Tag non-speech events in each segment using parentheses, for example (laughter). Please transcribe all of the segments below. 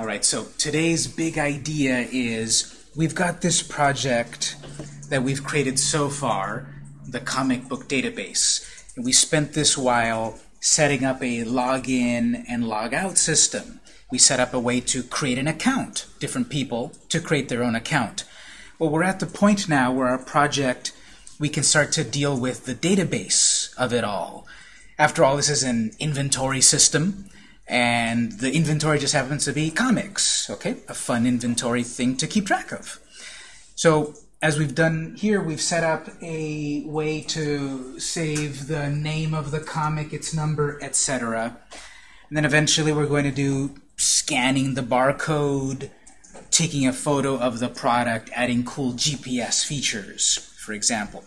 All right, so today's big idea is we've got this project that we've created so far, the comic book database. And we spent this while setting up a login and logout system. We set up a way to create an account, different people to create their own account. Well, we're at the point now where our project, we can start to deal with the database of it all. After all, this is an inventory system, and the inventory just happens to be comics, okay? A fun inventory thing to keep track of. So as we've done here, we've set up a way to save the name of the comic, its number, etc. And then eventually we're going to do scanning the barcode, taking a photo of the product, adding cool GPS features, for example.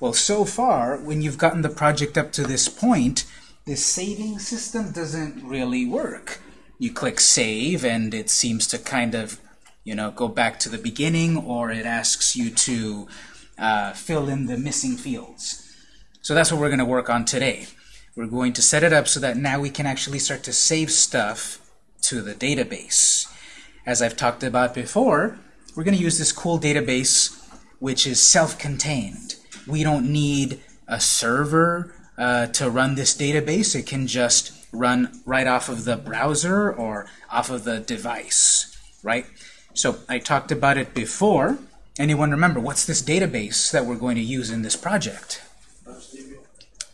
Well, so far, when you've gotten the project up to this point, this saving system doesn't really work. You click save and it seems to kind of you know, go back to the beginning or it asks you to uh, fill in the missing fields. So that's what we're going to work on today. We're going to set it up so that now we can actually start to save stuff to the database. As I've talked about before, we're going to use this cool database which is self-contained. We don't need a server uh, to run this database. It can just run right off of the browser or off of the device, right? So I talked about it before. Anyone remember, what's this database that we're going to use in this project? PouchDB.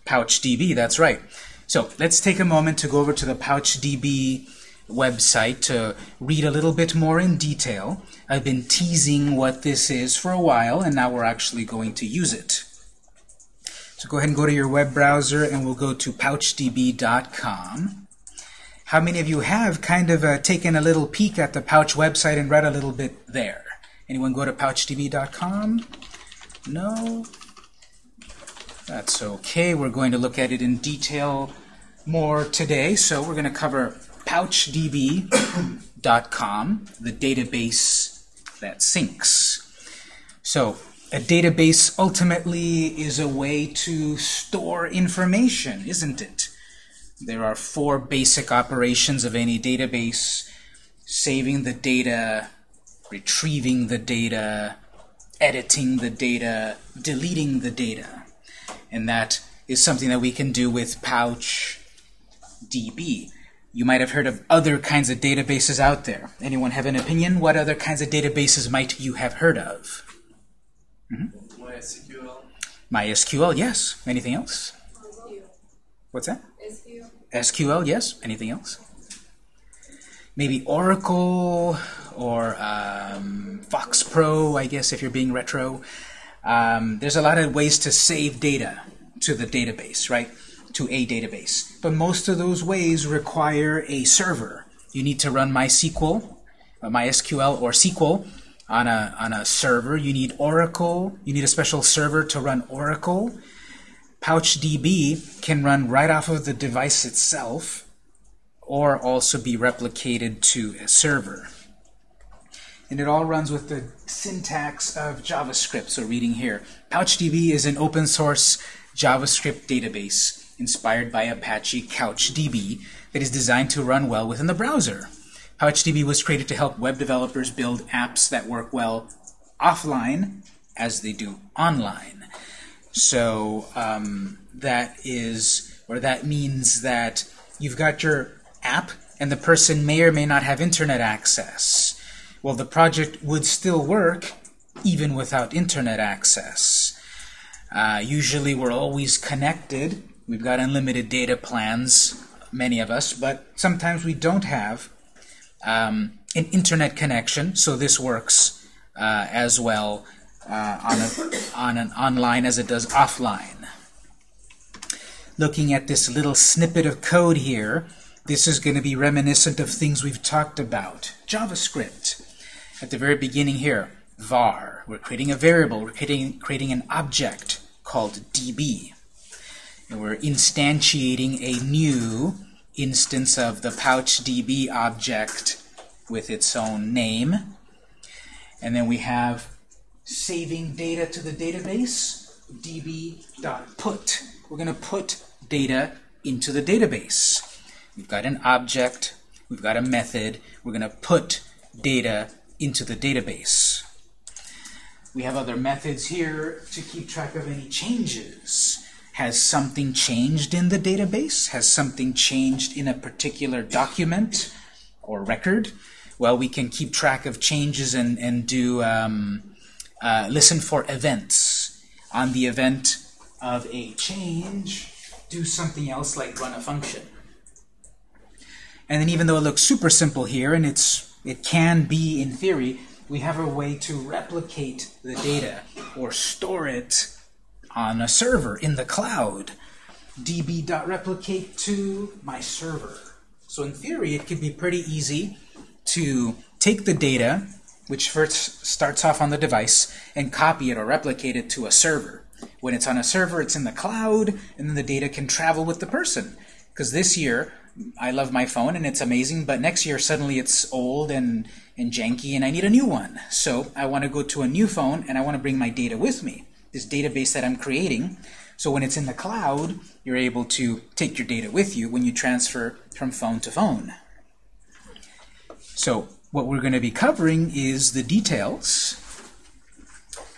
PouchDB, that's right. So let's take a moment to go over to the PouchDB website to read a little bit more in detail. I've been teasing what this is for a while, and now we're actually going to use it. So go ahead and go to your web browser, and we'll go to pouchdb.com. How many of you have kind of uh, taken a little peek at the Pouch website and read a little bit there? Anyone go to pouchdb.com? No? That's okay. We're going to look at it in detail more today. So we're going to cover pouchdb.com, the database that syncs. So a database ultimately is a way to store information, isn't it? There are four basic operations of any database. Saving the data, retrieving the data, editing the data, deleting the data. And that is something that we can do with Pouch DB. You might have heard of other kinds of databases out there. Anyone have an opinion? What other kinds of databases might you have heard of? Mm -hmm. MySQL. MySQL, yes. Anything else? What's that? SQL, SQL, yes. Anything else? Maybe Oracle or um, Fox Pro, I guess, if you're being retro. Um, there's a lot of ways to save data to the database, right? To a database. But most of those ways require a server. You need to run MySQL, uh, MySQL or SQL on a, on a server. You need Oracle. You need a special server to run Oracle. PouchDB can run right off of the device itself or also be replicated to a server. And it all runs with the syntax of JavaScript. So reading here, PouchDB is an open source JavaScript database inspired by Apache CouchDB that is designed to run well within the browser. PouchDB was created to help web developers build apps that work well offline as they do online. So um, that is, or that means that you've got your app and the person may or may not have internet access. Well, the project would still work even without internet access. Uh, usually we're always connected. We've got unlimited data plans, many of us, but sometimes we don't have um, an internet connection, so this works uh, as well uh, on, a, on an online as it does offline. Looking at this little snippet of code here, this is going to be reminiscent of things we've talked about. JavaScript. At the very beginning here, var. We're creating a variable. We're creating, creating an object called db. And we're instantiating a new instance of the PouchDB object with its own name. And then we have saving data to the database, db.put. We're going to put data into the database. We've got an object. we've got a method. We're going to put data into the database. We have other methods here to keep track of any changes. Has something changed in the database? Has something changed in a particular document or record? Well, we can keep track of changes and, and do um, uh, listen for events. On the event of a change, do something else like run a function. And then even though it looks super simple here, and it's it can be in theory, we have a way to replicate the data or store it on a server in the cloud. db.replicate to my server. So in theory, it could be pretty easy to take the data, which first starts off on the device, and copy it or replicate it to a server. When it's on a server, it's in the cloud, and then the data can travel with the person. Because this year, I love my phone and it's amazing, but next year suddenly it's old and, and janky and I need a new one. So I want to go to a new phone and I want to bring my data with me, this database that I'm creating. So when it's in the cloud, you're able to take your data with you when you transfer from phone to phone. So what we're going to be covering is the details.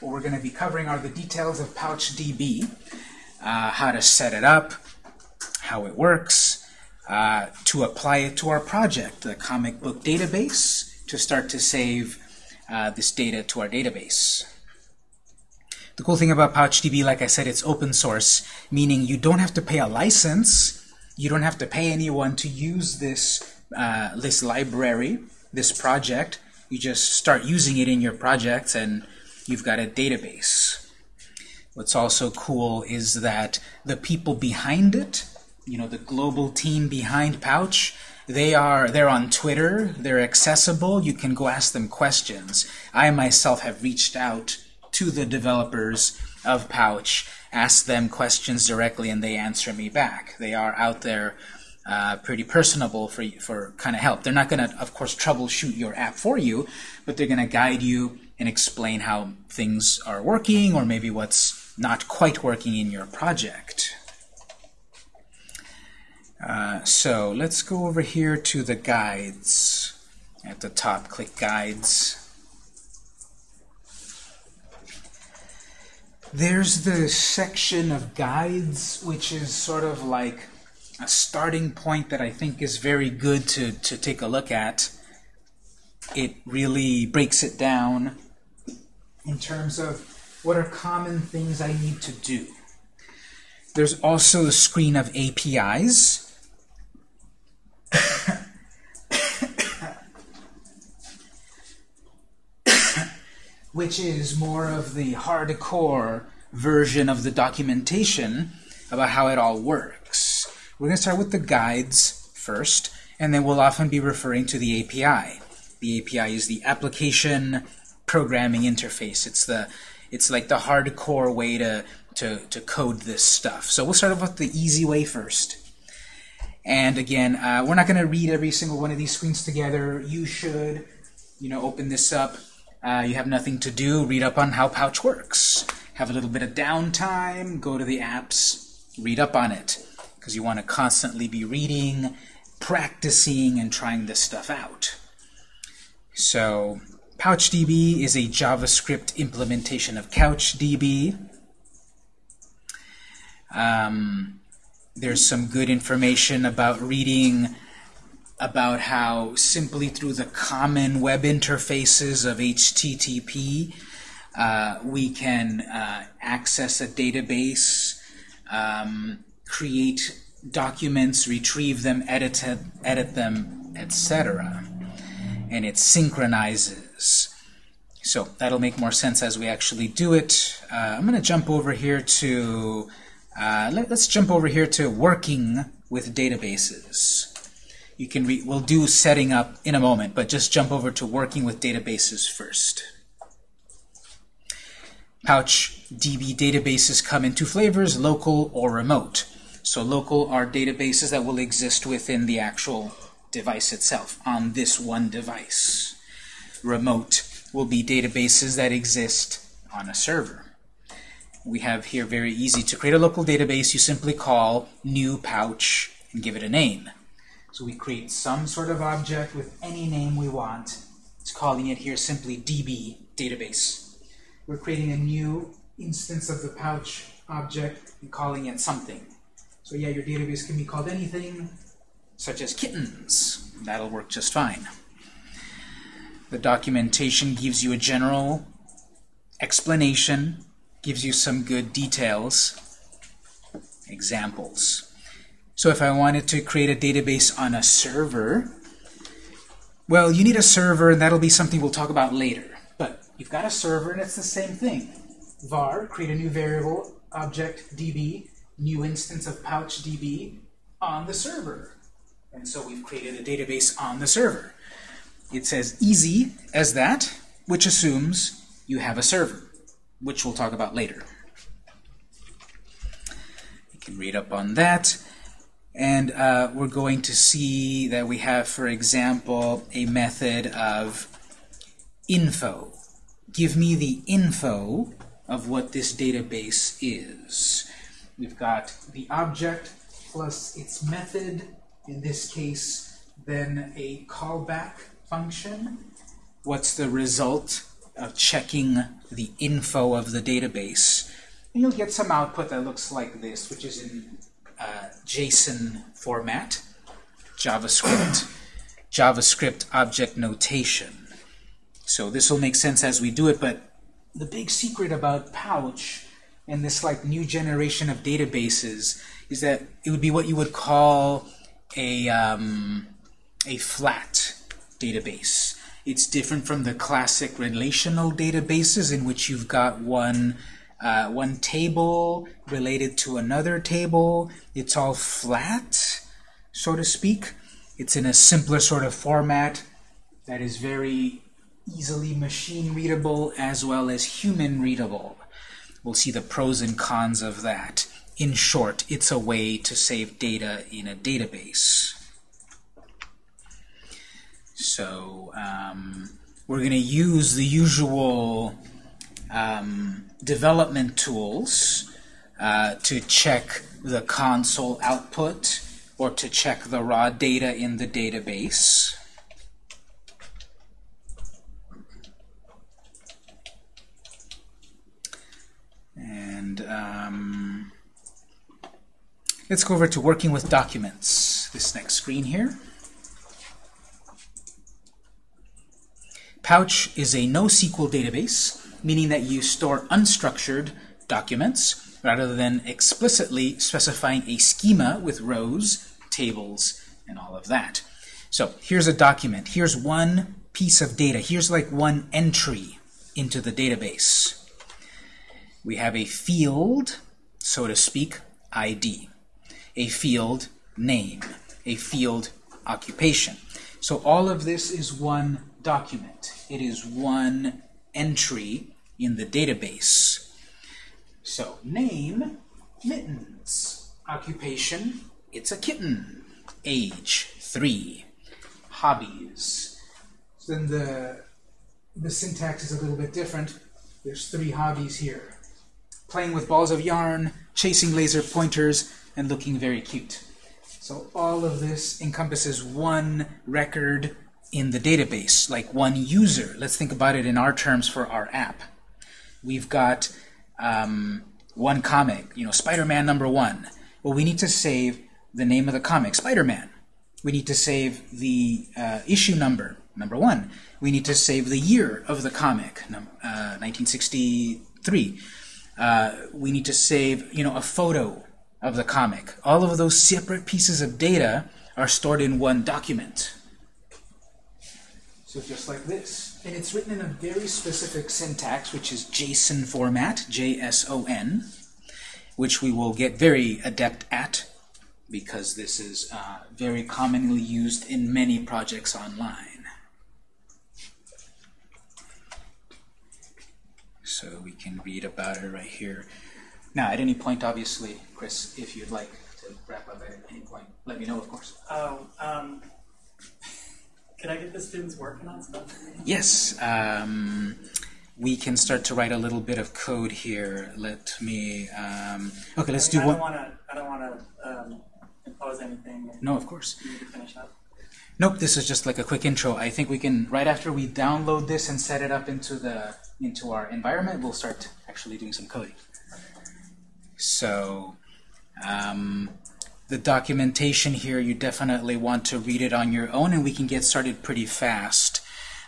What we're going to be covering are the details of PouchDB, uh, how to set it up, how it works, uh, to apply it to our project, the comic book database, to start to save uh, this data to our database. The cool thing about PouchDB, like I said, it's open source, meaning you don't have to pay a license, you don't have to pay anyone to use this, uh, this library, this project. You just start using it in your projects and you've got a database. What's also cool is that the people behind it you know, the global team behind Pouch, they are they're on Twitter, they're accessible, you can go ask them questions. I myself have reached out to the developers of Pouch, ask them questions directly, and they answer me back. They are out there uh, pretty personable for, for kind of help. They're not going to, of course, troubleshoot your app for you, but they're going to guide you and explain how things are working or maybe what's not quite working in your project. Uh, so let's go over here to the guides. At the top, click Guides. There's the section of guides, which is sort of like a starting point that I think is very good to, to take a look at. It really breaks it down in terms of what are common things I need to do. There's also a screen of APIs, which is more of the hardcore version of the documentation about how it all works. We're going to start with the guides first, and then we'll often be referring to the API. The API is the application programming interface. It's the it's like the hardcore way to, to, to code this stuff. So we'll start off with the easy way first. And again, uh, we're not going to read every single one of these screens together. You should, you know, open this up. Uh, you have nothing to do. Read up on how Pouch works. Have a little bit of downtime. Go to the apps. Read up on it. Because you want to constantly be reading, practicing, and trying this stuff out. So PouchDB is a JavaScript implementation of CouchDB. Um, there's some good information about reading about how simply through the common web interfaces of HTTP uh, we can uh, access a database, um, create documents, retrieve them, edit, edit them, etc. And it synchronizes. So that'll make more sense as we actually do it. Uh, I'm going to jump over here to uh, let, us jump over here to working with databases. You can read, we'll do setting up in a moment, but just jump over to working with databases first. Pouch DB databases come in two flavors, local or remote. So local are databases that will exist within the actual device itself, on this one device. Remote will be databases that exist on a server we have here very easy. To create a local database, you simply call new pouch and give it a name. So we create some sort of object with any name we want. It's calling it here simply DB, database. We're creating a new instance of the pouch object and calling it something. So yeah, your database can be called anything, such as kittens. That'll work just fine. The documentation gives you a general explanation, gives you some good details, examples. So if I wanted to create a database on a server, well, you need a server, and that'll be something we'll talk about later. But you've got a server, and it's the same thing. var, create a new variable, object db, new instance of pouch db on the server. And so we've created a database on the server. It's as easy as that, which assumes you have a server, which we'll talk about later. You can read up on that. And uh, we're going to see that we have, for example, a method of info. Give me the info of what this database is. We've got the object plus its method, in this case, then a callback function. What's the result of checking the info of the database? And you'll get some output that looks like this, which is in uh, JSON format, JavaScript, JavaScript object notation. So this will make sense as we do it, but the big secret about Pouch and this like new generation of databases is that it would be what you would call a, um, a flat database. It's different from the classic relational databases in which you've got one uh, one table related to another table. It's all flat, so to speak. It's in a simpler sort of format that is very easily machine readable as well as human readable. We'll see the pros and cons of that. In short, it's a way to save data in a database. So um, we're going to use the usual um, development tools uh, to check the console output or to check the raw data in the database. And um, let's go over to working with documents, this next screen here. Pouch is a NoSQL database meaning that you store unstructured documents rather than explicitly specifying a schema with rows, tables, and all of that. So here's a document. Here's one piece of data. Here's like one entry into the database. We have a field, so to speak, ID, a field name, a field occupation. So all of this is one document. It is one entry in the database. So name, mittens. Occupation, it's a kitten. Age, three. Hobbies. So then the, the syntax is a little bit different. There's three hobbies here. Playing with balls of yarn, chasing laser pointers, and looking very cute. So all of this encompasses one record in the database, like one user. Let's think about it in our terms for our app we've got um, one comic, you know, Spider-Man number one. Well, we need to save the name of the comic, Spider-Man. We need to save the uh, issue number, number one. We need to save the year of the comic, uh, 1963. Uh, we need to save, you know, a photo of the comic. All of those separate pieces of data are stored in one document. So just like this. And it's written in a very specific syntax, which is JSON format, J-S-O-N, which we will get very adept at because this is uh, very commonly used in many projects online. So we can read about it right here. Now, at any point, obviously, Chris, if you'd like to wrap up at any point, let me know, of course. Oh, um, can I get the students working on stuff? Yes. Um, we can start to write a little bit of code here. Let me. Um, okay, let's I mean, do I one. Wanna, I don't want to um, impose anything. No, of course. You need to finish up. Nope, this is just like a quick intro. I think we can, right after we download this and set it up into the into our environment, we'll start actually doing some coding. So, um, the documentation here, you definitely want to read it on your own, and we can get started pretty fast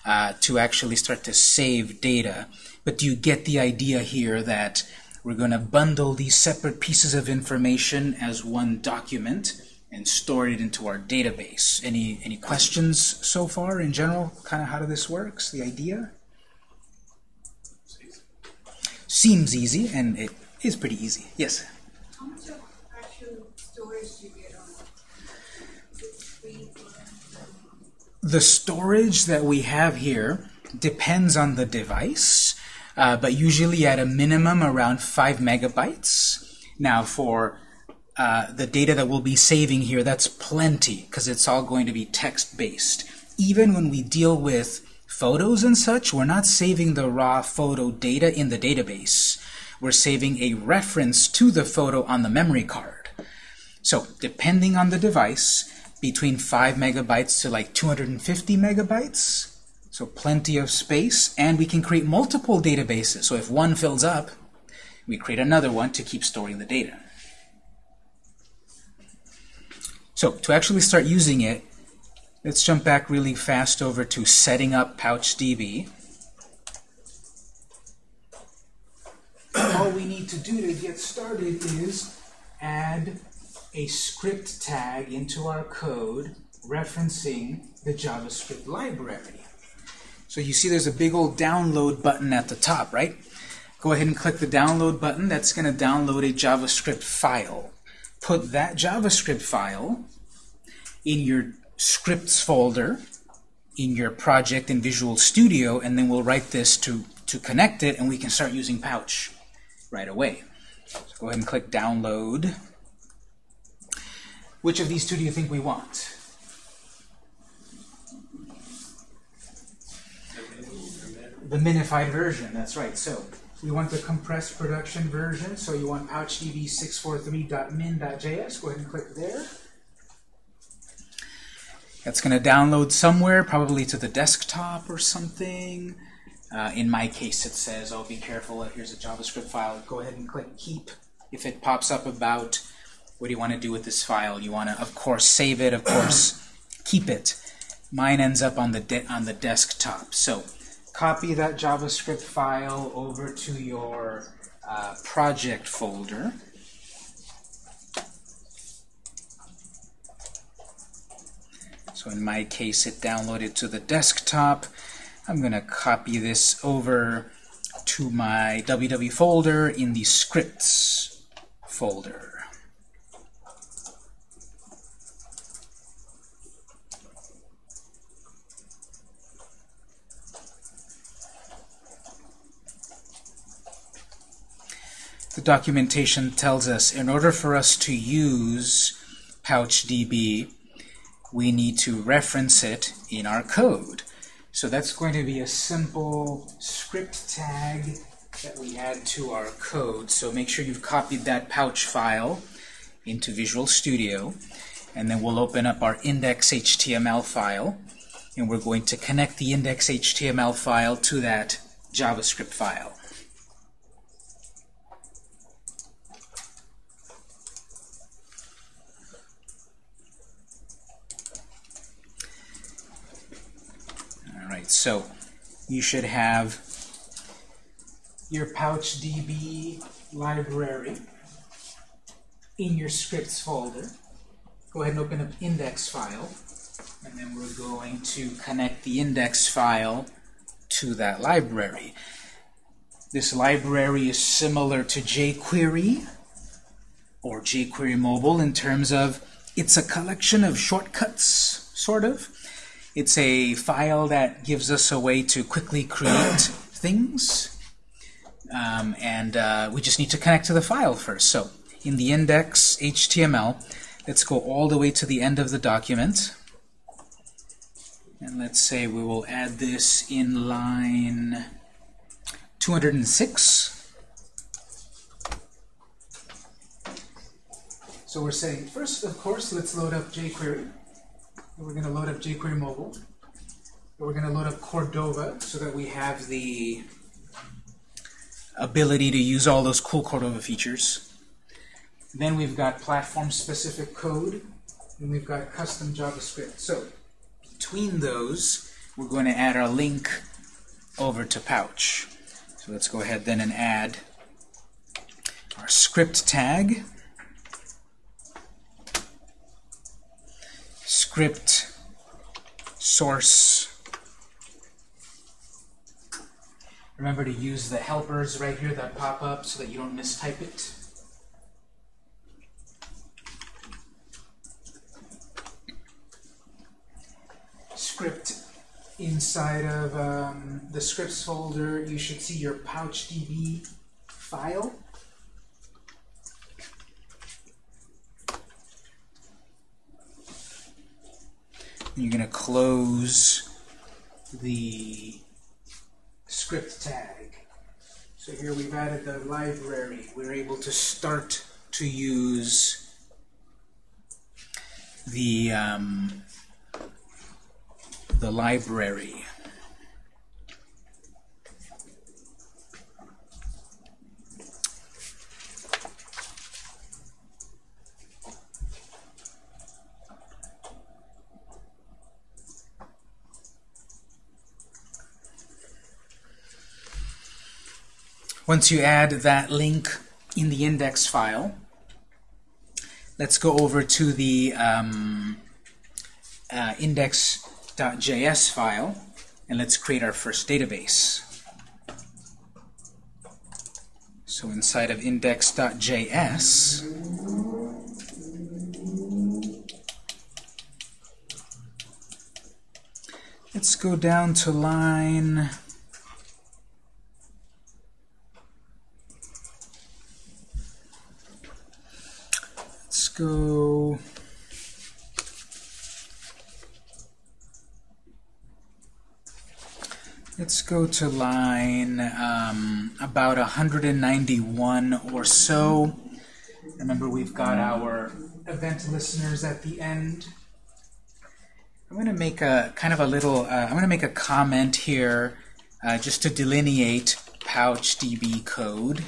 uh, to actually start to save data. But do you get the idea here that we're going to bundle these separate pieces of information as one document and store it into our database? Any any questions so far in general? Kind of how this works, the idea? Seems easy, and it is pretty easy. Yes? How much of actual storage do you get on it? Is it free for- The storage that we have here depends on the device, uh, but usually at a minimum around 5 megabytes. Now for uh, the data that we'll be saving here, that's plenty, because it's all going to be text-based. Even when we deal with photos and such, we're not saving the raw photo data in the database. We're saving a reference to the photo on the memory card. So depending on the device, between 5 megabytes to like 250 megabytes, so plenty of space, and we can create multiple databases. So if one fills up, we create another one to keep storing the data. So to actually start using it, let's jump back really fast over to setting up PouchDB. All we need to do to get started is add a script tag into our code referencing the JavaScript library. So you see there's a big old download button at the top, right? Go ahead and click the download button. That's going to download a JavaScript file. Put that JavaScript file in your scripts folder in your project in Visual Studio, and then we'll write this to, to connect it, and we can start using Pouch right away. So go ahead and click Download. Which of these two do you think we want? The minified version, that's right. So we want the compressed production version, so you want pouchdb 643.min.js. Go ahead and click there. That's going to download somewhere, probably to the desktop or something. Uh, in my case, it says, oh, be careful, here's a JavaScript file. Go ahead and click Keep. If it pops up about what do you want to do with this file, you want to, of course, save it, of course, (clears throat) keep it. Mine ends up on the, on the desktop. So copy that JavaScript file over to your uh, project folder. So in my case, it downloaded to the desktop. I'm going to copy this over to my www folder in the scripts folder. The documentation tells us in order for us to use PouchDB, we need to reference it in our code. So that's going to be a simple script tag that we add to our code. So make sure you've copied that pouch file into Visual Studio. And then we'll open up our index.html file. And we're going to connect the index.html file to that JavaScript file. Alright, so you should have your PouchDB library in your scripts folder. Go ahead and open up index file, and then we're going to connect the index file to that library. This library is similar to jQuery or jQuery Mobile in terms of it's a collection of shortcuts, sort of. It's a file that gives us a way to quickly create things. Um, and uh, we just need to connect to the file first. So in the index HTML, let's go all the way to the end of the document. And let's say we will add this in line 206. So we're saying, first, of course, let's load up jQuery. We're going to load up jQuery mobile. We're going to load up Cordova so that we have the ability to use all those cool Cordova features. Then we've got platform-specific code, and we've got custom JavaScript. So between those, we're going to add our link over to Pouch. So let's go ahead then and add our script tag, script source. Remember to use the helpers right here that pop up so that you don't mistype it. Script inside of um, the scripts folder, you should see your PouchDB file. You're going to close the script tag. So here we've added the library. We're able to start to use the um, the library. Once you add that link in the index file, let's go over to the um, uh, index.js file, and let's create our first database. So inside of index.js, let's go down to line Let's go. Let's go to line um, about 191 or so. Remember, we've got our event listeners at the end. I'm going to make a kind of a little. Uh, I'm going to make a comment here, uh, just to delineate PouchDB code.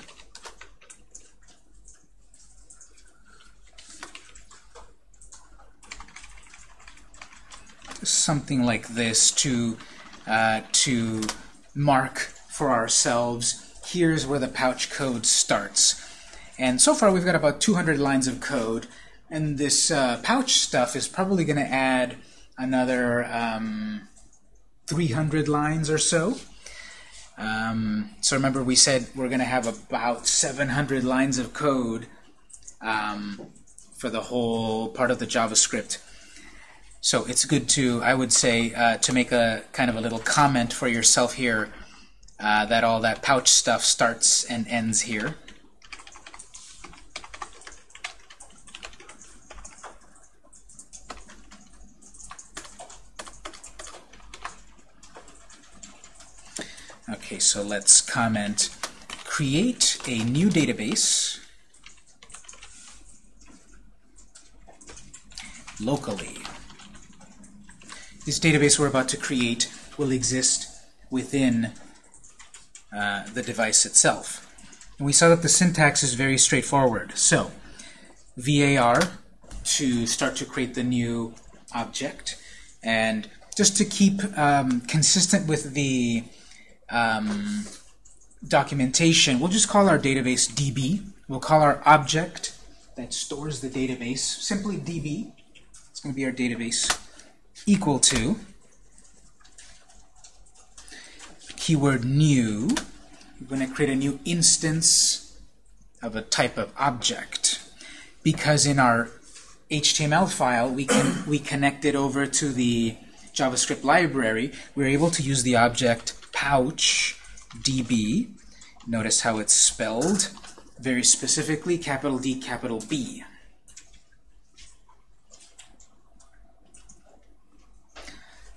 Something like this to uh, to mark for ourselves here's where the pouch code starts. And so far we've got about 200 lines of code and this uh, pouch stuff is probably going to add another um, 300 lines or so. Um, so remember we said we're going to have about 700 lines of code um, for the whole part of the JavaScript so it's good to, I would say, uh, to make a kind of a little comment for yourself here uh, that all that pouch stuff starts and ends here. Okay, so let's comment create a new database locally. This database we're about to create will exist within uh, the device itself. And we saw that the syntax is very straightforward. So, var to start to create the new object. And just to keep um, consistent with the um, documentation, we'll just call our database DB. We'll call our object that stores the database simply DB. It's going to be our database equal to keyword new. We're going to create a new instance of a type of object because in our HTML file we can we connect it over to the JavaScript library. We're able to use the object pouch db. Notice how it's spelled very specifically, capital D, capital B.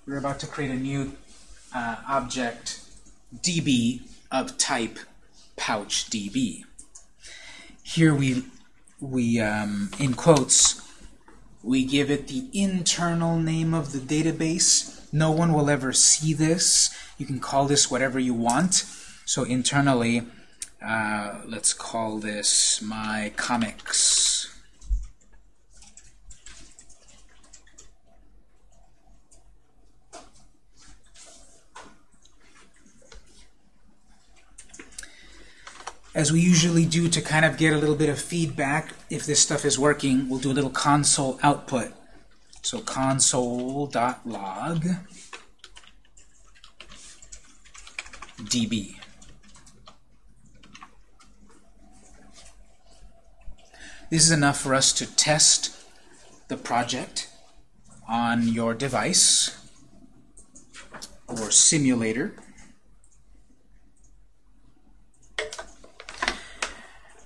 we're about to create a new uh, object db of type pouch db. Here we we, um, in quotes, we give it the internal name of the database. No one will ever see this. You can call this whatever you want. So internally, uh, let's call this my comics. As we usually do to kind of get a little bit of feedback, if this stuff is working, we'll do a little console output. So console.log db. This is enough for us to test the project on your device or simulator.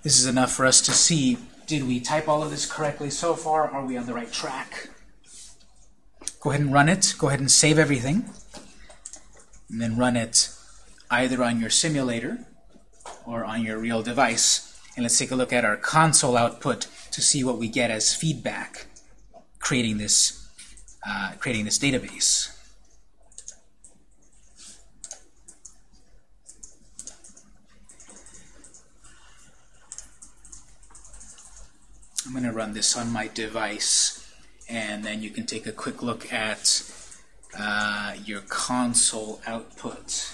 This is enough for us to see, did we type all of this correctly so far? Are we on the right track? Go ahead and run it. Go ahead and save everything. And then run it either on your simulator or on your real device. And let's take a look at our console output to see what we get as feedback creating this, uh, creating this database. I'm going to run this on my device, and then you can take a quick look at uh, your console output.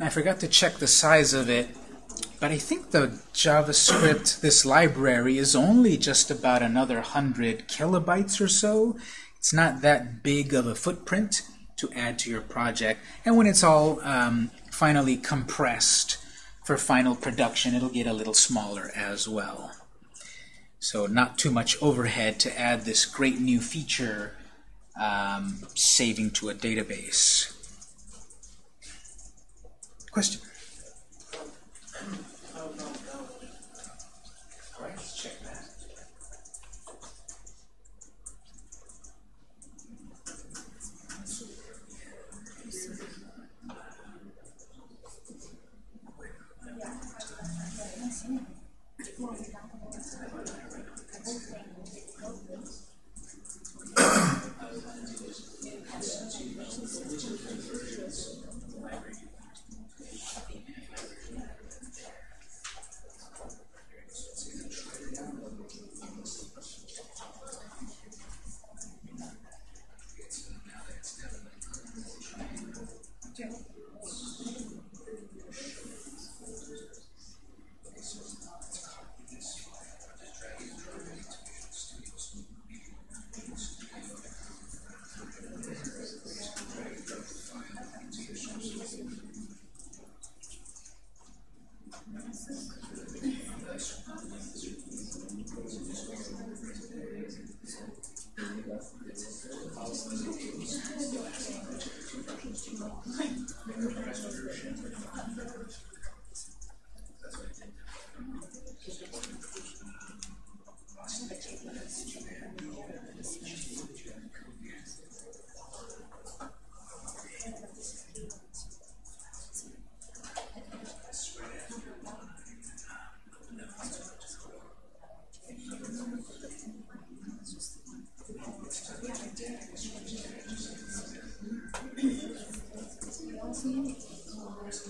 I forgot to check the size of it, but I think the JavaScript, this library, is only just about another 100 kilobytes or so. It's not that big of a footprint to add to your project. And when it's all um, finally compressed for final production, it'll get a little smaller as well. So not too much overhead to add this great new feature, um, saving to a database. Question?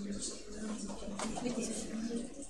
見てください。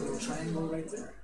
little triangle right there.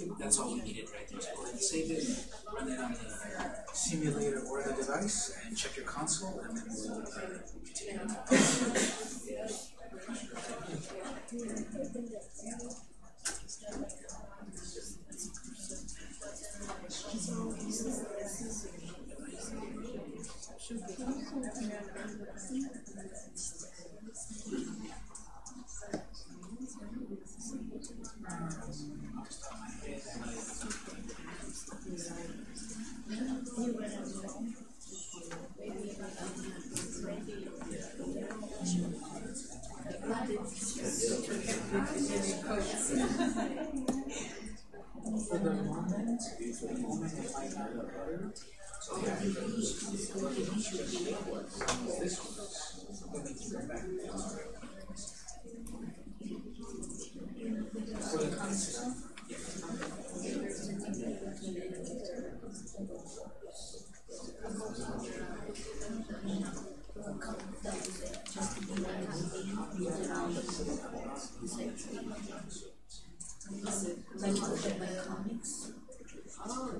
think that's all we needed right there. So go ahead and save it, run it on the simulator or the device, and check your console, and then we'll uh, continue. that it. Just to be like around comics. Oh,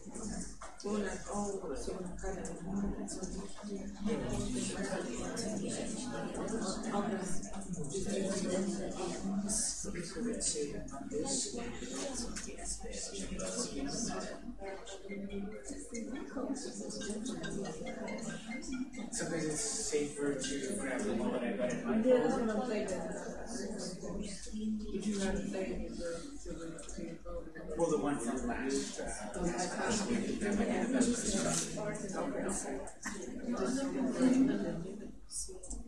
Thank you. Sometimes it's safer to grab the one I got in my Yeah. Would you rather play Well, the one from last. Uh, last that might be the best. Okay.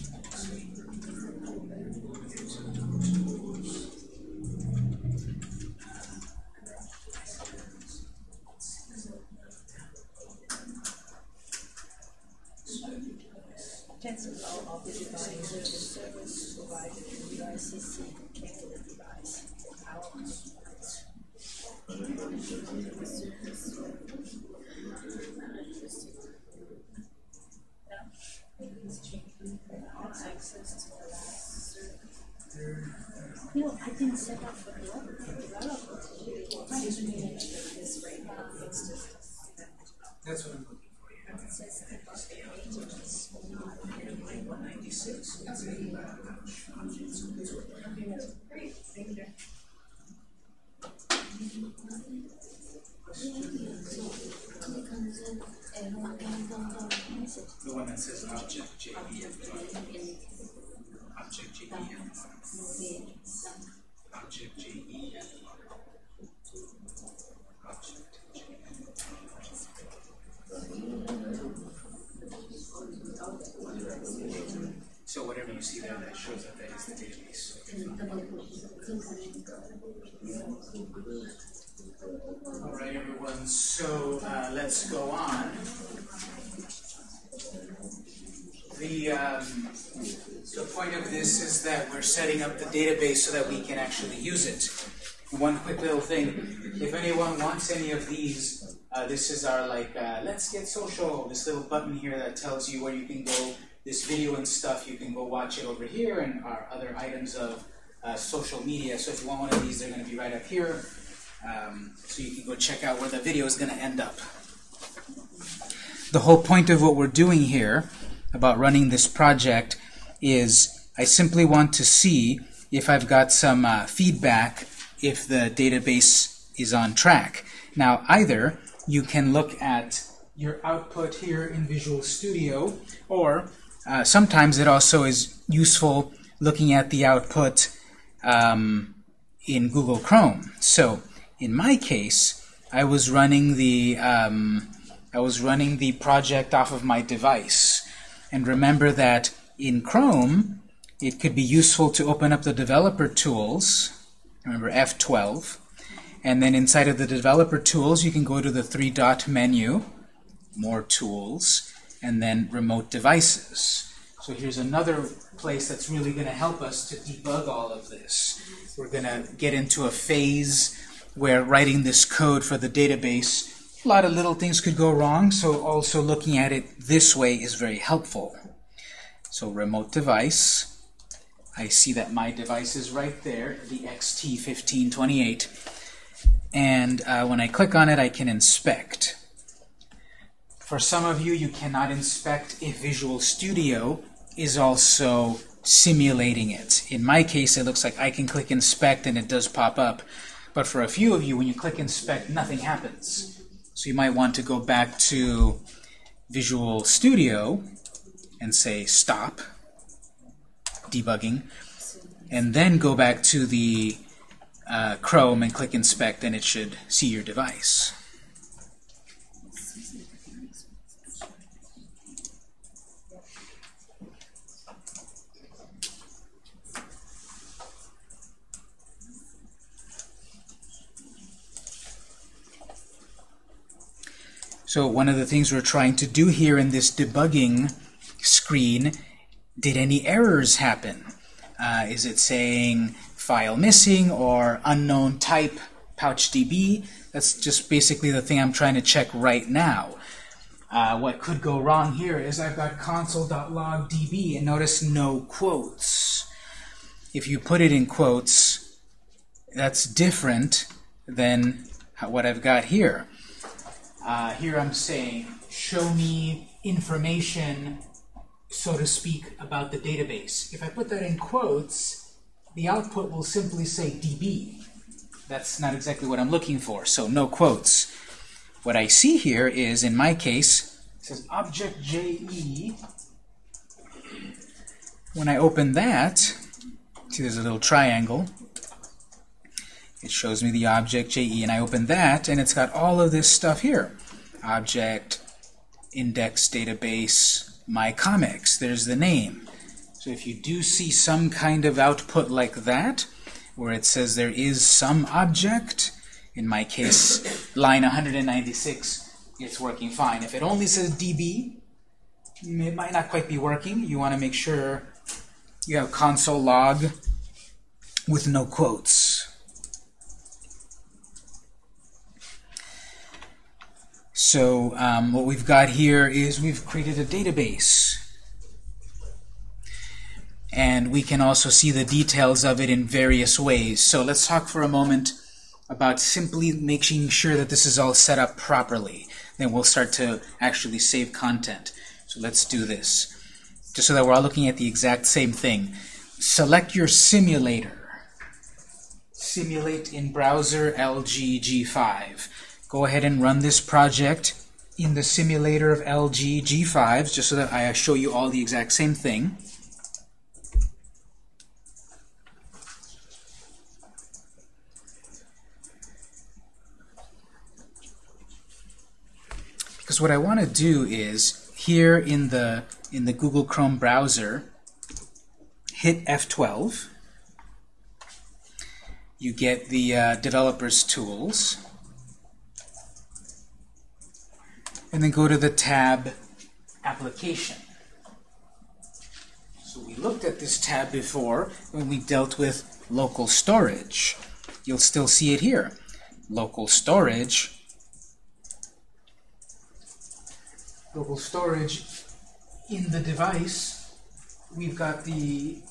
provided in UICC curriculum device for hours. Database so that we can actually use it. One quick little thing, if anyone wants any of these, uh, this is our like, uh, let's get social, this little button here that tells you where you can go, this video and stuff, you can go watch it over here and our other items of uh, social media. So if you want one of these, they're going to be right up here. Um, so you can go check out where the video is going to end up. The whole point of what we're doing here about running this project is I simply want to see if I've got some uh, feedback if the database is on track. Now either you can look at your output here in Visual Studio or uh, sometimes it also is useful looking at the output um, in Google Chrome. So in my case I was running the um, I was running the project off of my device and remember that in Chrome, it could be useful to open up the developer tools, remember F12, and then inside of the developer tools, you can go to the three-dot menu, more tools, and then remote devices. So here's another place that's really going to help us to debug all of this. We're going to get into a phase where writing this code for the database, a lot of little things could go wrong, so also looking at it this way is very helpful. So remote device, I see that my device is right there, the XT1528. And uh, when I click on it, I can inspect. For some of you, you cannot inspect if Visual Studio is also simulating it. In my case, it looks like I can click inspect and it does pop up. But for a few of you, when you click inspect, nothing happens. So you might want to go back to Visual Studio and say stop debugging, and then go back to the uh, Chrome and click inspect, and it should see your device. So one of the things we're trying to do here in this debugging screen, did any errors happen? Uh, is it saying file missing or unknown type pouchdb? That's just basically the thing I'm trying to check right now. Uh, what could go wrong here is I've got console.logdb and notice no quotes. If you put it in quotes, that's different than what I've got here. Uh, here I'm saying, show me information, so to speak, about the database. If I put that in quotes, the output will simply say DB. That's not exactly what I'm looking for, so no quotes. What I see here is, in my case, it says object JE. When I open that, see there's a little triangle. It shows me the object JE, and I open that, and it's got all of this stuff here. Object, index, database, my comics. There's the name. So if you do see some kind of output like that, where it says there is some object, in my case, line 196, it's working fine. If it only says DB, it might not quite be working. You want to make sure you have console log with no quotes. So um, what we've got here is we've created a database. And we can also see the details of it in various ways. So let's talk for a moment about simply making sure that this is all set up properly. Then we'll start to actually save content. So let's do this. Just so that we're all looking at the exact same thing. Select your simulator. Simulate in browser LG G5 go ahead and run this project in the simulator of LG G5s, just so that I show you all the exact same thing. Because what I want to do is, here in the, in the Google Chrome browser, hit F12. You get the uh, developer's tools. And then go to the tab Application. So we looked at this tab before when we dealt with local storage. You'll still see it here. Local storage. Local storage in the device, we've got the,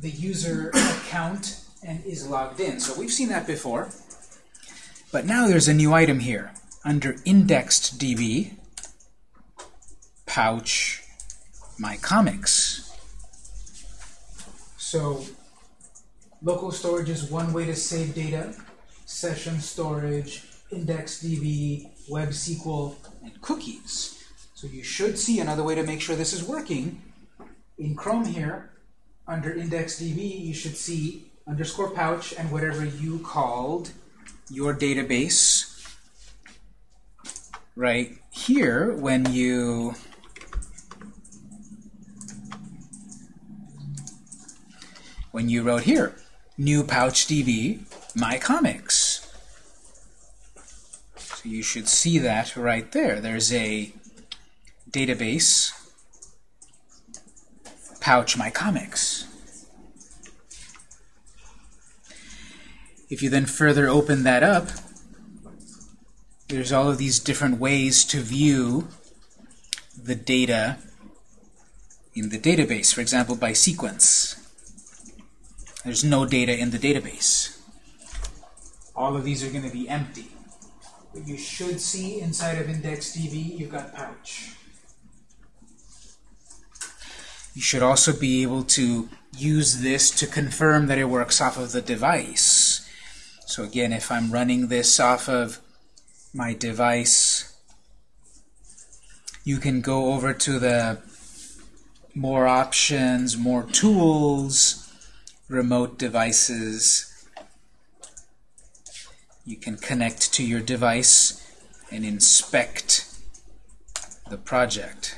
the user account and is logged in. So we've seen that before. But now there's a new item here. Under indexed DB, pouch, my comics. So local storage is one way to save data. Session storage, IndexedDB, Web SQL, and cookies. So you should see another way to make sure this is working. In Chrome here, under IndexedDB, you should see underscore pouch and whatever you called your database. Right here, when you when you wrote here, new pouch DB, my comics. So you should see that right there. There's a database, pouch my comics. If you then further open that up, there's all of these different ways to view the data in the database, for example, by sequence. There's no data in the database. All of these are going to be empty. But you should see inside of IndexedDB, you've got pouch. You should also be able to use this to confirm that it works off of the device. So again, if I'm running this off of my device, you can go over to the more options, more tools, remote devices. You can connect to your device and inspect the project.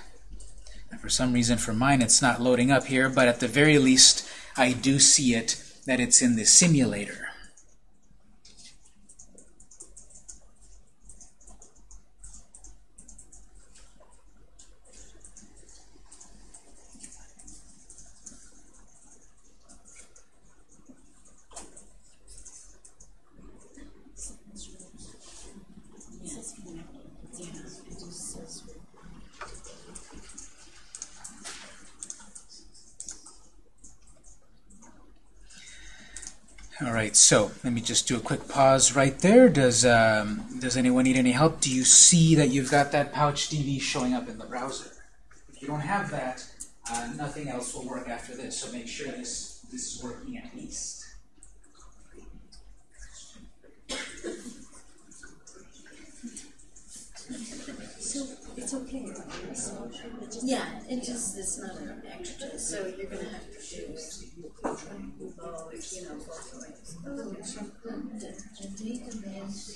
And for some reason for mine it's not loading up here, but at the very least I do see it that it's in the simulator. All right, so let me just do a quick pause right there. Does um, does anyone need any help? Do you see that you've got that pouch DB showing up in the browser? If you don't have that, uh, nothing else will work after this. So make sure this this is working at least. So it's okay. Yeah, it just it's not an extra. So you're gonna have to choose. Oh, you know, both ways. The, the database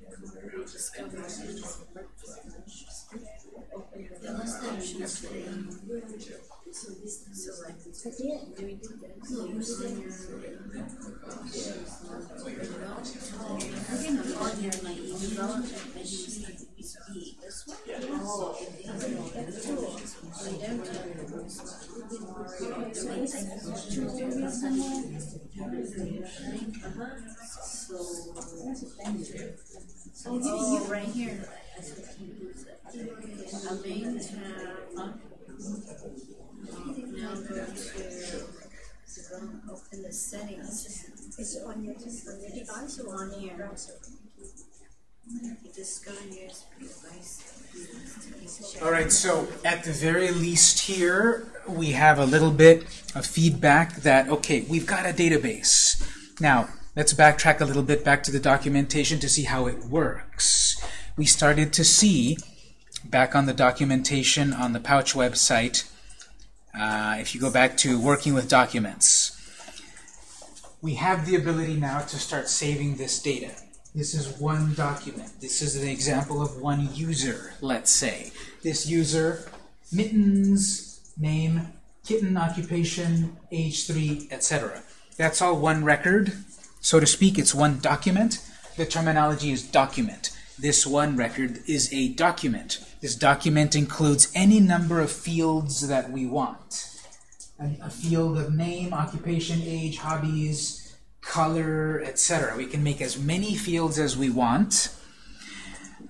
some discovery. Unless options say, so like, do we do this? No, you say I'm log here my e-development machine. This one? Oh. I don't have Oh, right here. A main tab. Open the settings. Is it on your, device or On your device. All right, so at the very least here, we have a little bit of feedback that, okay, we've got a database. Now, let's backtrack a little bit back to the documentation to see how it works. We started to see, back on the documentation on the Pouch website, Uh, if you go back to working with documents, we have the ability now to start saving this data. This is one document. This is an example of one user, let's say. This user, mittens, name, kitten, occupation, age 3, etc. That's all one record, so to speak. It's one document. The terminology is document. This one record is a document. This document includes any number of fields that we want. A, a field of name, occupation, age, hobbies, color, etc. We can make as many fields as we want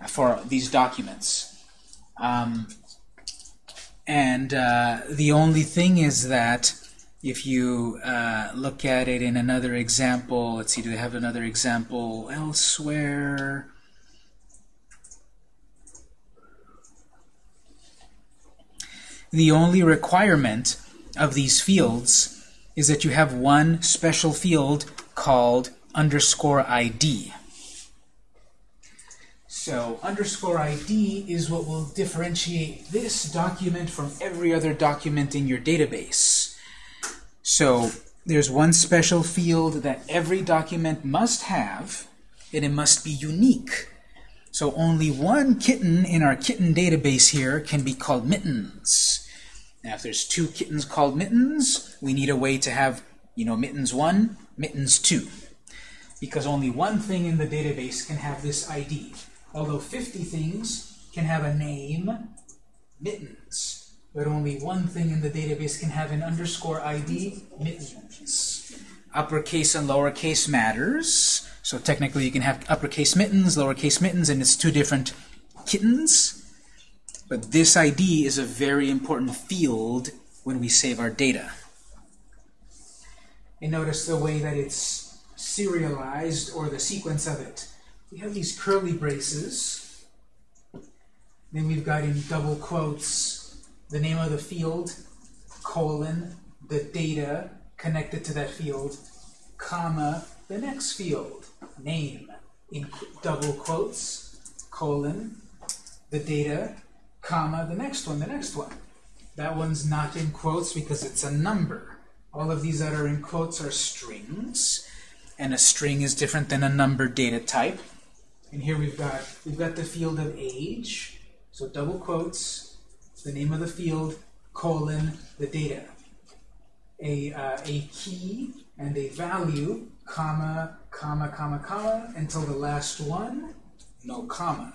for these documents. Um, and uh, the only thing is that if you uh, look at it in another example, let's see, do they have another example elsewhere? The only requirement of these fields is that you have one special field called underscore ID. So underscore ID is what will differentiate this document from every other document in your database. So there's one special field that every document must have, and it must be unique. So only one kitten in our kitten database here can be called mittens. Now if there's two kittens called mittens, we need a way to have, you know, mittens 1, mittens 2. Because only one thing in the database can have this ID. Although 50 things can have a name, mittens. But only one thing in the database can have an underscore ID, mittens. Uppercase and lowercase matters. So technically you can have uppercase mittens, lowercase mittens, and it's two different kittens. But this ID is a very important field when we save our data. And notice the way that it's serialized, or the sequence of it. We have these curly braces. Then we've got in double quotes the name of the field, colon, the data connected to that field, comma, the next field, name, in double quotes, colon, the data, comma, the next one, the next one. That one's not in quotes because it's a number. All of these that are in quotes are strings, and a string is different than a number data type. And here we've got we've got the field of age, so double quotes, the name of the field, colon, the data. A, uh, a key and a value, comma, comma, comma, comma, until the last one, no comma.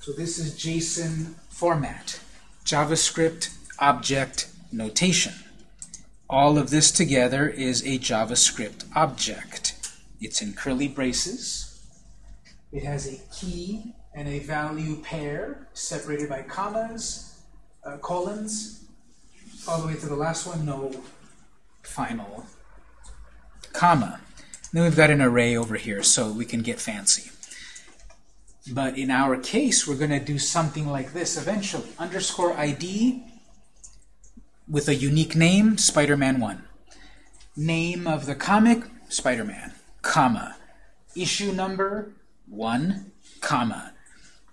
So this is JSON format, JavaScript object notation. All of this together is a JavaScript object. It's in curly braces. It has a key and a value pair separated by commas, uh, colons, all the way to the last one, no final comma. Then we've got an array over here, so we can get fancy. But in our case, we're going to do something like this eventually. Underscore ID with a unique name, Spider-Man 1. Name of the comic, Spider-Man, comma. Issue number, 1, comma.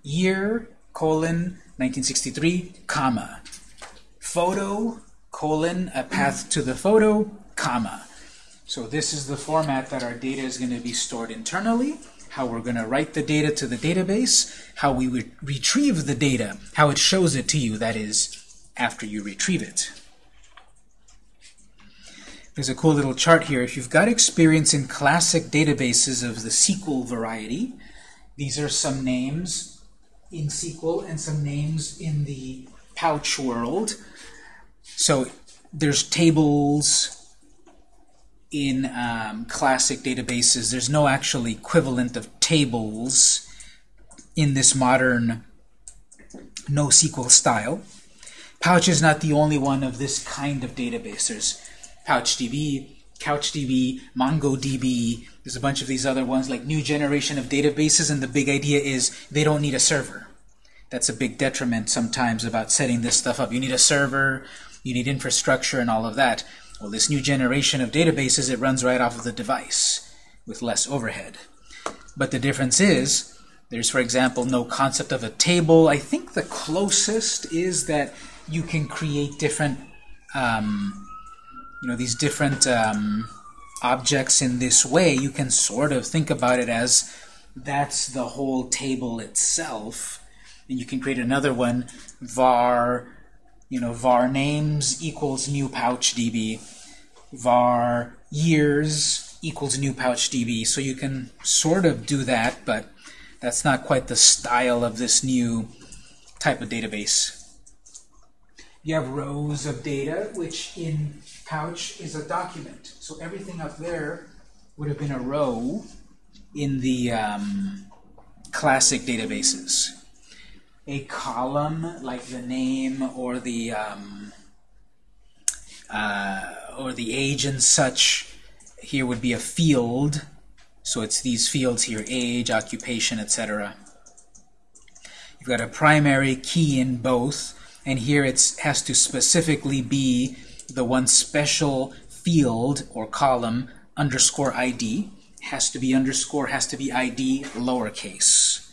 Year, colon, 1963, comma. Photo, colon, a path to the photo, comma. So this is the format that our data is going to be stored internally, how we're going to write the data to the database, how we re retrieve the data, how it shows it to you, that is, after you retrieve it. There's a cool little chart here. If you've got experience in classic databases of the SQL variety, these are some names in SQL and some names in the pouch world. So there's tables in um, classic databases. There's no actual equivalent of tables in this modern NoSQL style. Pouch is not the only one of this kind of database. There's PouchDB, CouchDB, MongoDB. There's a bunch of these other ones like new generation of databases, and the big idea is they don't need a server. That's a big detriment sometimes about setting this stuff up. You need a server, you need infrastructure and all of that. Well, this new generation of databases, it runs right off of the device with less overhead. But the difference is, there's, for example, no concept of a table. I think the closest is that you can create different um, you know, these different um, objects in this way, you can sort of think about it as that's the whole table itself. And you can create another one, var, you know, var names equals new pouch db, var years equals new pouch db. So you can sort of do that, but that's not quite the style of this new type of database. You have rows of data, which in Pouch is a document. So everything up there would have been a row in the um, classic databases. A column, like the name or the um, uh, or the age and such, here would be a field. So it's these fields here, age, occupation, etc. You've got a primary key in both, and here it has to specifically be the one special field or column underscore ID has to be underscore, has to be ID lowercase.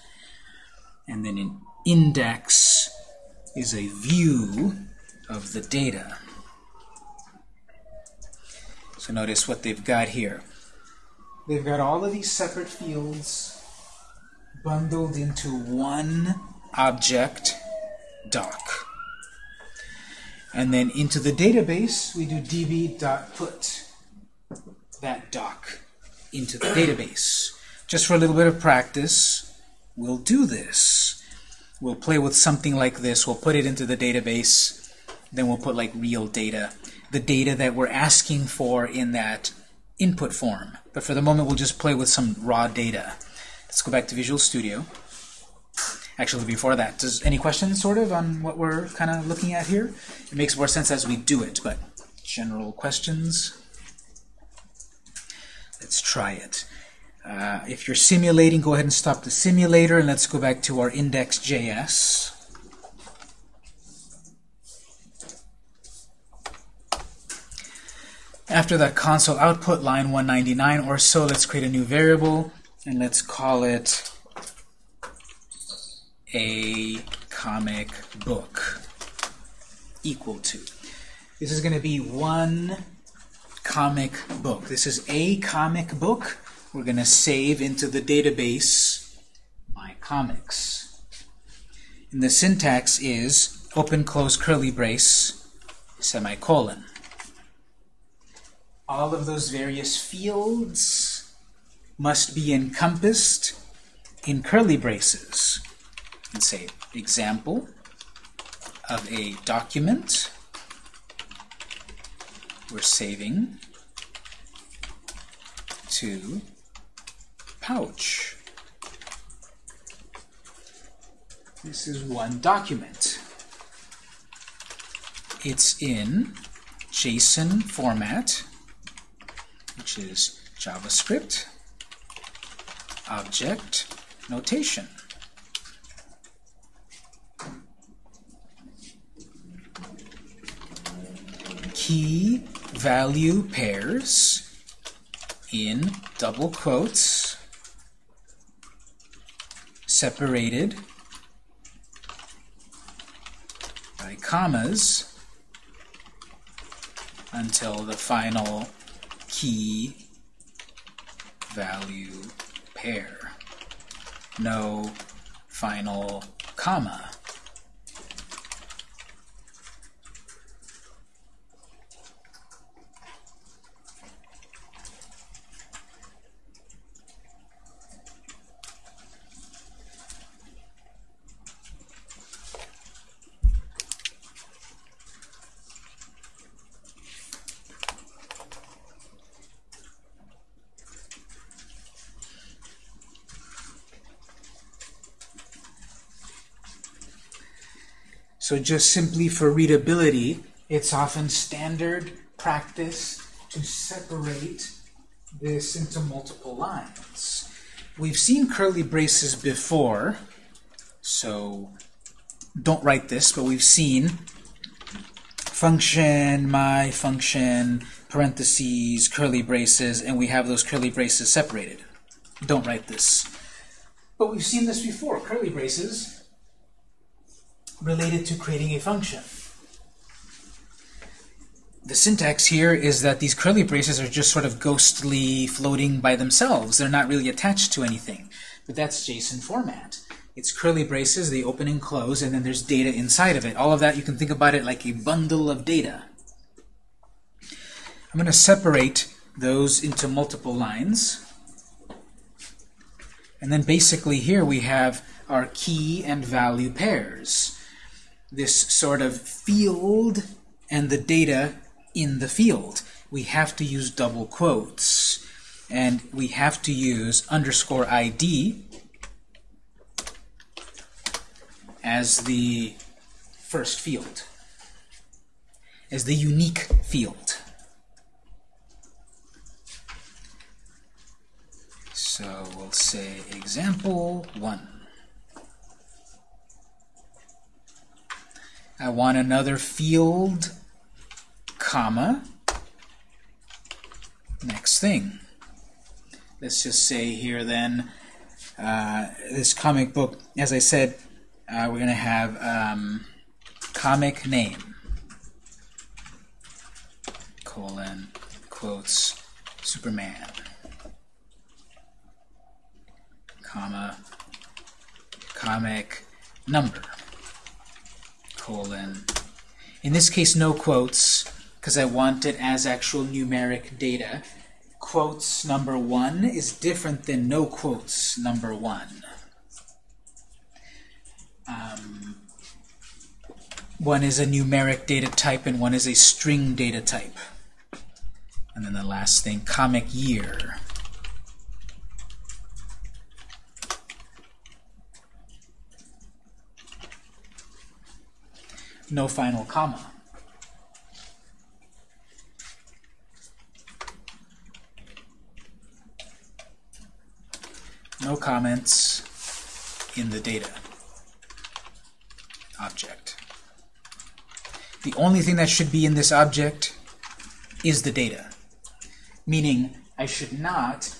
And then an index is a view of the data. So notice what they've got here. They've got all of these separate fields bundled into one object doc. And then into the database, we do db.put that doc into the database. Just for a little bit of practice, we'll do this. We'll play with something like this. We'll put it into the database. Then we'll put like real data. The data that we're asking for in that input form. But for the moment, we'll just play with some raw data. Let's go back to Visual Studio. Actually, before that, does any questions sort of on what we're kind of looking at here? It makes more sense as we do it, but general questions? Let's try it. Uh, if you're simulating, go ahead and stop the simulator, and let's go back to our index.js. After that console output, line 199 or so, let's create a new variable, and let's call it a comic book equal to. This is going to be one comic book. This is a comic book. We're going to save into the database my comics. And the syntax is open close curly brace semicolon. All of those various fields must be encompassed in curly braces and say example of a document we're saving to pouch. This is one document. It's in JSON format, which is JavaScript object notation. Key value pairs in double quotes separated by commas until the final key value pair. No final comma. So just simply for readability, it's often standard practice to separate this into multiple lines. We've seen curly braces before, so don't write this, but we've seen function, my function, parentheses, curly braces, and we have those curly braces separated. Don't write this. But we've seen this before, curly braces related to creating a function. the syntax here is that these curly braces are just sort of ghostly floating by themselves. They're not really attached to anything. But that's JSON format. It's curly braces, they open and close, and then there's data inside of it. All of that, you can think about it like a bundle of data. I'm going to separate those into multiple lines. And then basically here we have our key and value pairs. This sort of field and the data in the field. We have to use double quotes. And we have to use underscore ID as the first field, as the unique field. So we'll say example 1. I want another field, comma, next thing. Let's just say here then, uh, this comic book, as I said, uh, we're going to have um, comic name, colon, quotes, Superman, comma, comic number, colon. In this case, no quotes, because I want it as actual numeric data. Quotes number one is different than no quotes number one. Um, one is a numeric data type and one is a string data type. And then the last thing, comic year. No final comma. No comments in the data object. The only thing that should be in this object is the data. Meaning, I should not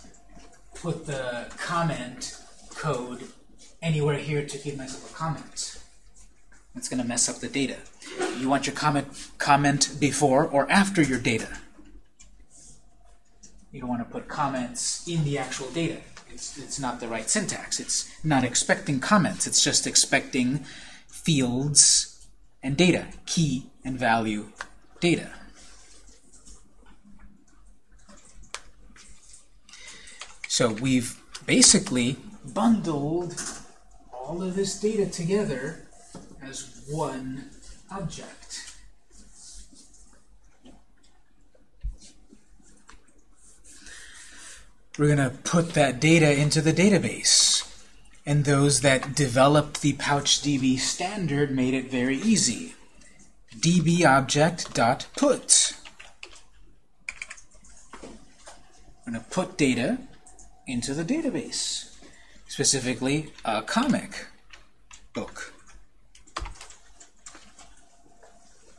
put the comment code anywhere here to give myself a comment. It's going to mess up the data. You want your comment comment before or after your data. You don't want to put comments in the actual data. It's, it's not the right syntax. It's not expecting comments. It's just expecting fields and data, key and value data. So we've basically bundled all of this data together as one object. We're going to put that data into the database. And those that developed the PouchDB standard made it very easy. dbObject.put. I'm going to put data into the database, specifically a comic book.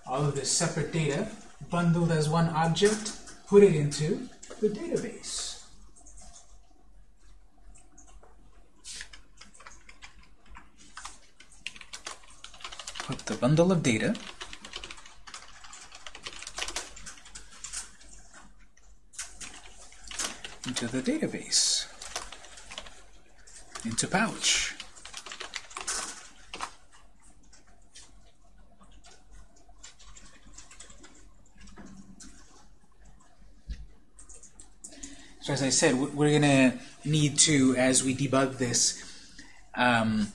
All of this separate data bundled as one object, put it into the database. Put the bundle of data into the database, into Pouch. As I said, we're going to need to, as we debug this, um,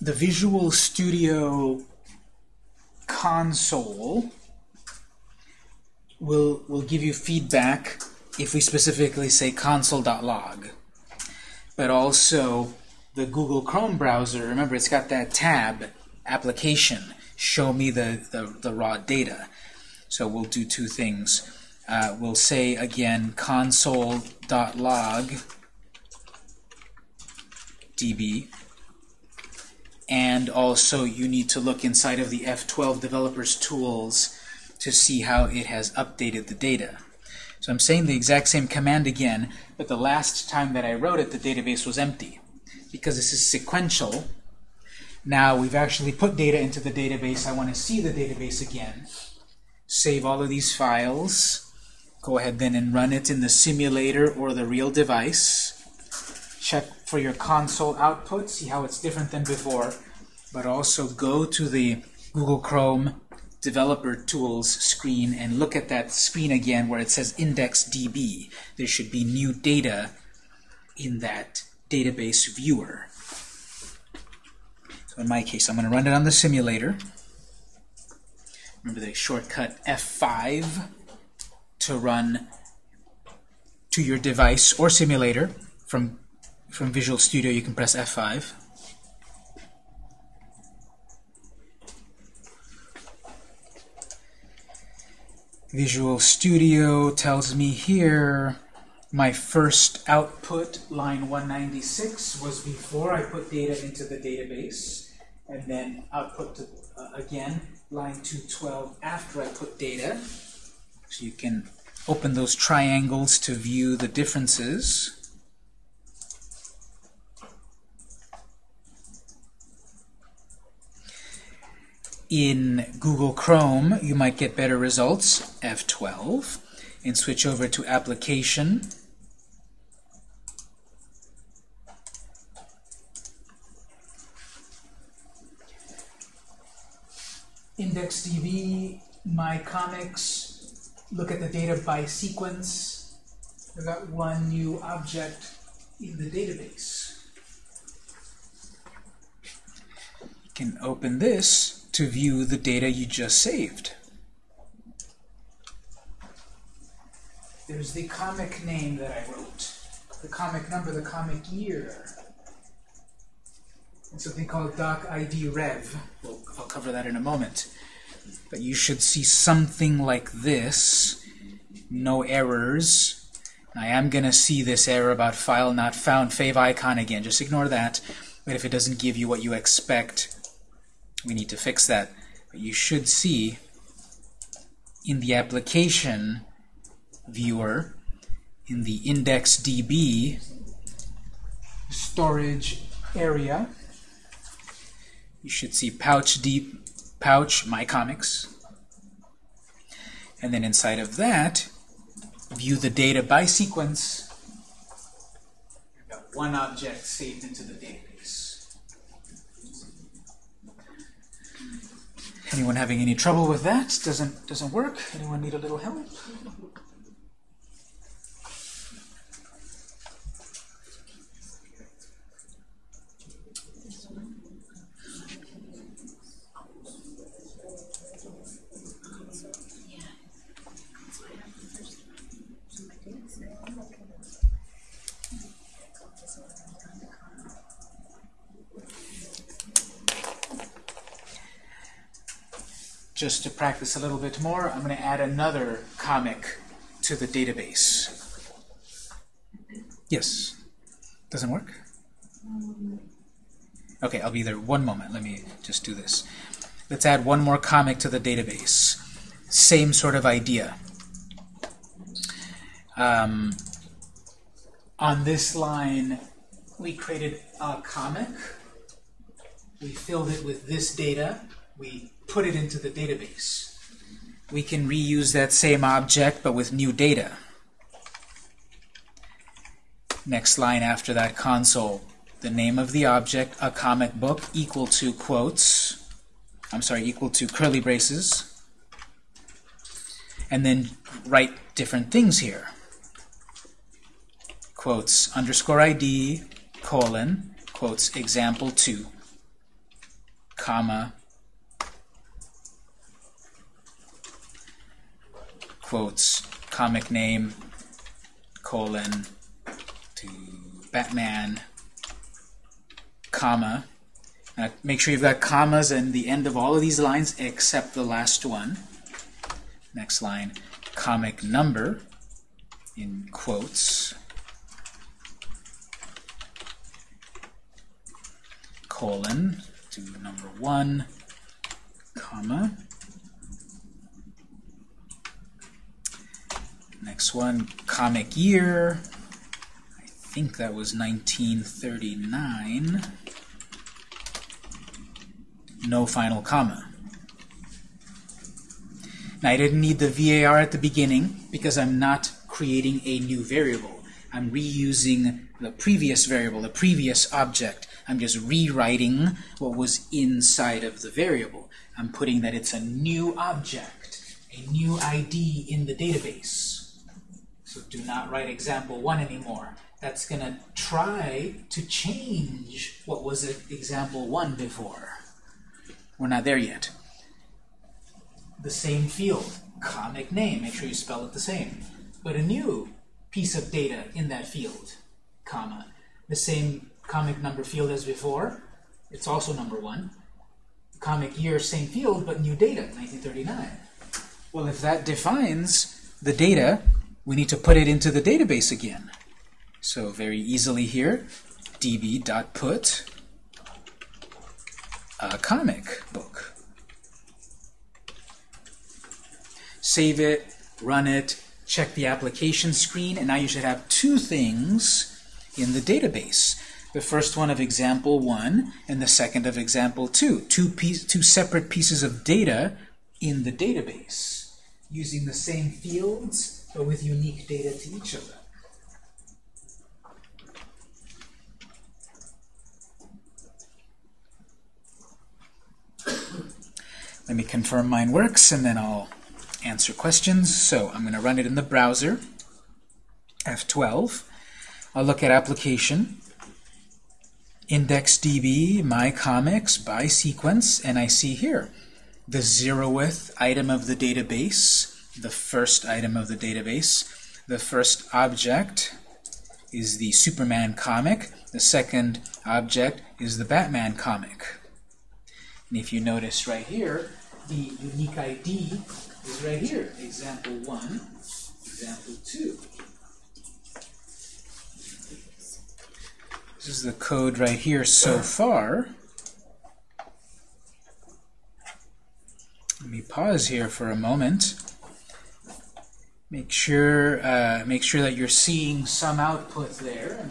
the Visual Studio console will, will give you feedback if we specifically say console.log. But also the Google Chrome browser, remember it's got that tab, application, show me the, the, the raw data. So we'll do two things. Uh, we'll say again console.log db and also you need to look inside of the F12 developers tools to see how it has updated the data. So I'm saying the exact same command again, but the last time that I wrote it, the database was empty. Because this is sequential, now we've actually put data into the database. I want to see the database again. save all of these files. Go ahead then and run it in the simulator or the real device. Check for your console output, see how it's different than before. But also go to the Google Chrome Developer Tools screen and look at that screen again where it says IndexedDB. There should be new data in that database viewer. So in my case, I'm going to run it on the simulator. Remember the shortcut F5 to run to your device or simulator. From, from Visual Studio, you can press F5. Visual Studio tells me here my first output, line 196, was before I put data into the database, and then output to, uh, again, line 212 after I put data. So you can open those triangles to view the differences. In Google Chrome, you might get better results, F12, and switch over to Application. IndexedDB, my comics, look at the data by sequence. I've got one new object in the database. You can open this to view the data you just saved. There's the comic name that I wrote, the comic number, the comic year, and something called doc ID rev. We'll, I'll cover that in a moment. But you should see something like this. No errors. I am going to see this error about file not found favicon again. Just ignore that. But if it doesn't give you what you expect, we need to fix that. But you should see in the application viewer, in the IndexedDB storage area, you should see pouch deep pouch my comics. And then inside of that view the data by sequence. I've got one object saved into the database. Anyone having any trouble with that? Doesn't doesn't work. Anyone need a little help just to practice a little bit more, I'm going to add another comic to the database. Yes? Doesn't work? Okay, I'll be there one moment. Let me just do this. Let's add one more comic to the database. Same sort of idea. Um, on this line, we created a comic. We filled it with this data. We put it into the database. We can reuse that same object, but with new data. Next line after that console. The name of the object, a comic book, equal to quotes. I'm sorry, equal to curly braces. And then write different things here. Quotes underscore ID, colon, quotes example 2, comma, quotes comic name colon to Batman comma. Now make sure you've got commas in the end of all of these lines except the last one. Next line comic number in quotes. Colon to number one comma Next one, comic year. I think that was 1939. No final comma. Now, I didn't need the VAR at the beginning because I'm not creating a new variable. I'm reusing the previous variable, the previous object. I'm just rewriting what was inside of the variable. I'm putting that it's a new object, a new ID in the database. So do not write example 1 anymore. That's going to try to change what was example 1 before. We're not there yet. The same field, comic name, make sure you spell it the same. But a new piece of data in that field, comma. The same comic number field as before, it's also number 1. Comic year, same field, but new data, 1939. Well, if that defines the data, we need to put it into the database again. So very easily here, db.put a comic book. Save it, run it, check the application screen, and now you should have two things in the database. The first one of example 1 and the second of example 2. Two, piece, two separate pieces of data in the database using the same fields with unique data to each of them. Let me confirm mine works, and then I'll answer questions. So I'm going to run it in the browser, F12. I'll look at application, IndexedDB, my comics by sequence, and I see here the zeroth item of the database, the first item of the database. The first object is the Superman comic. The second object is the Batman comic. And if you notice right here, the unique ID is right here. Example 1, example 2. This is the code right here so far. Let me pause here for a moment. Make sure, uh, make sure that you're seeing some output there,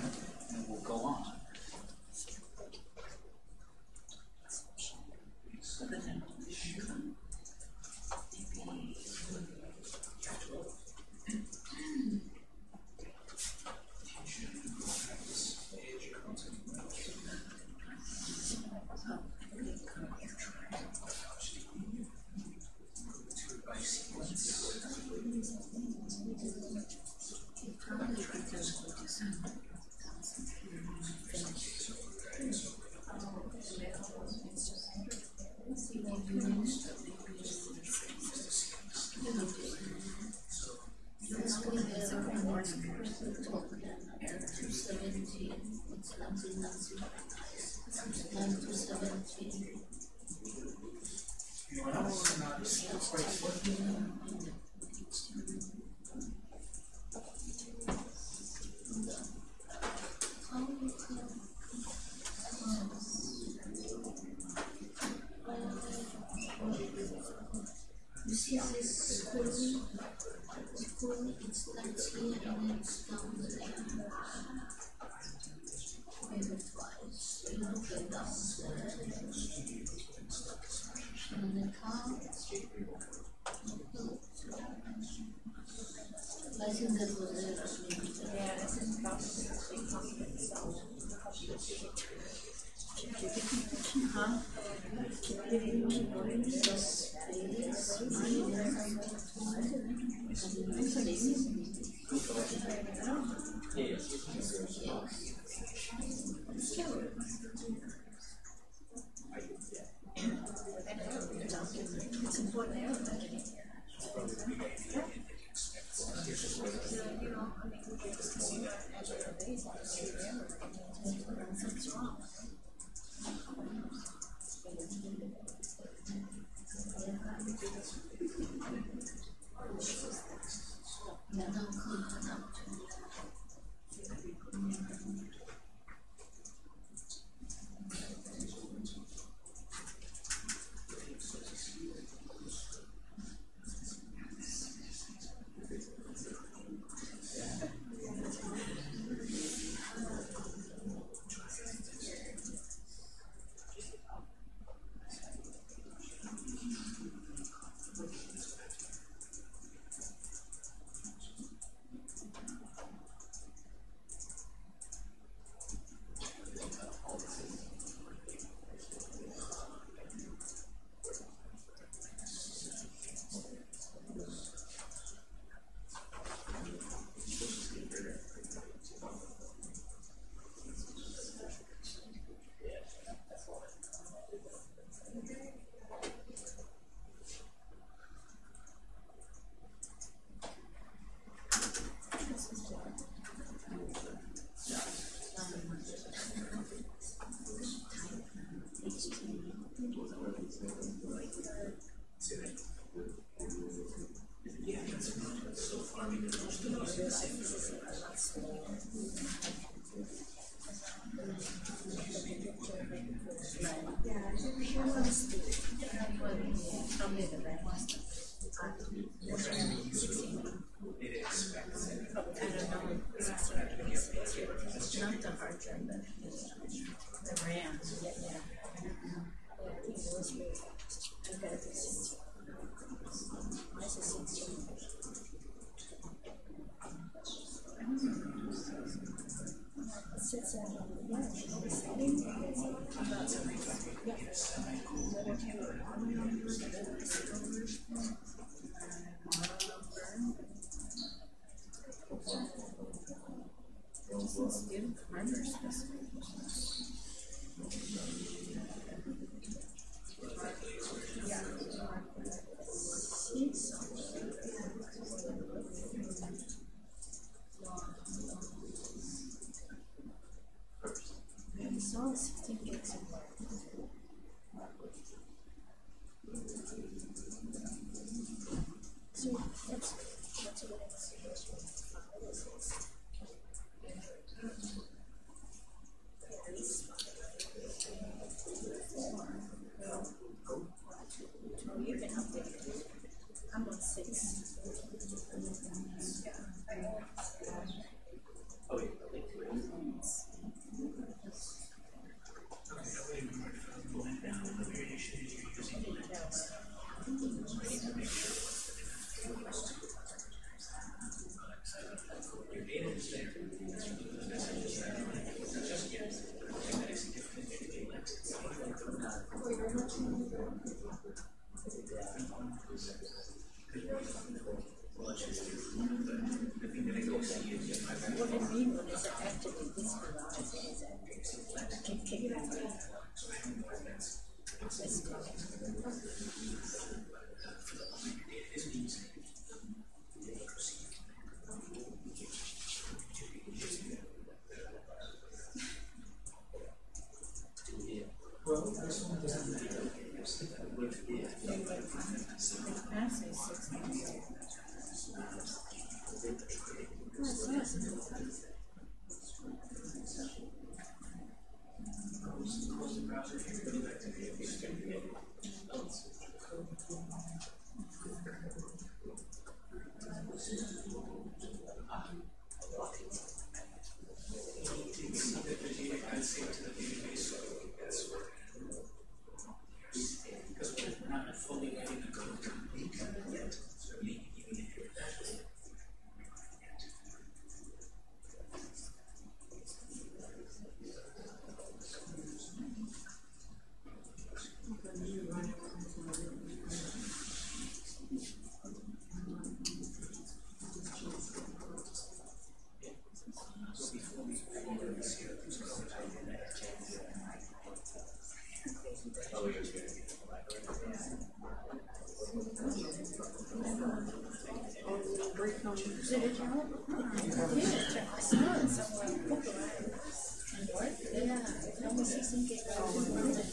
先给它切碎一点，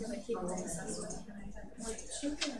因为切碎了，它容易。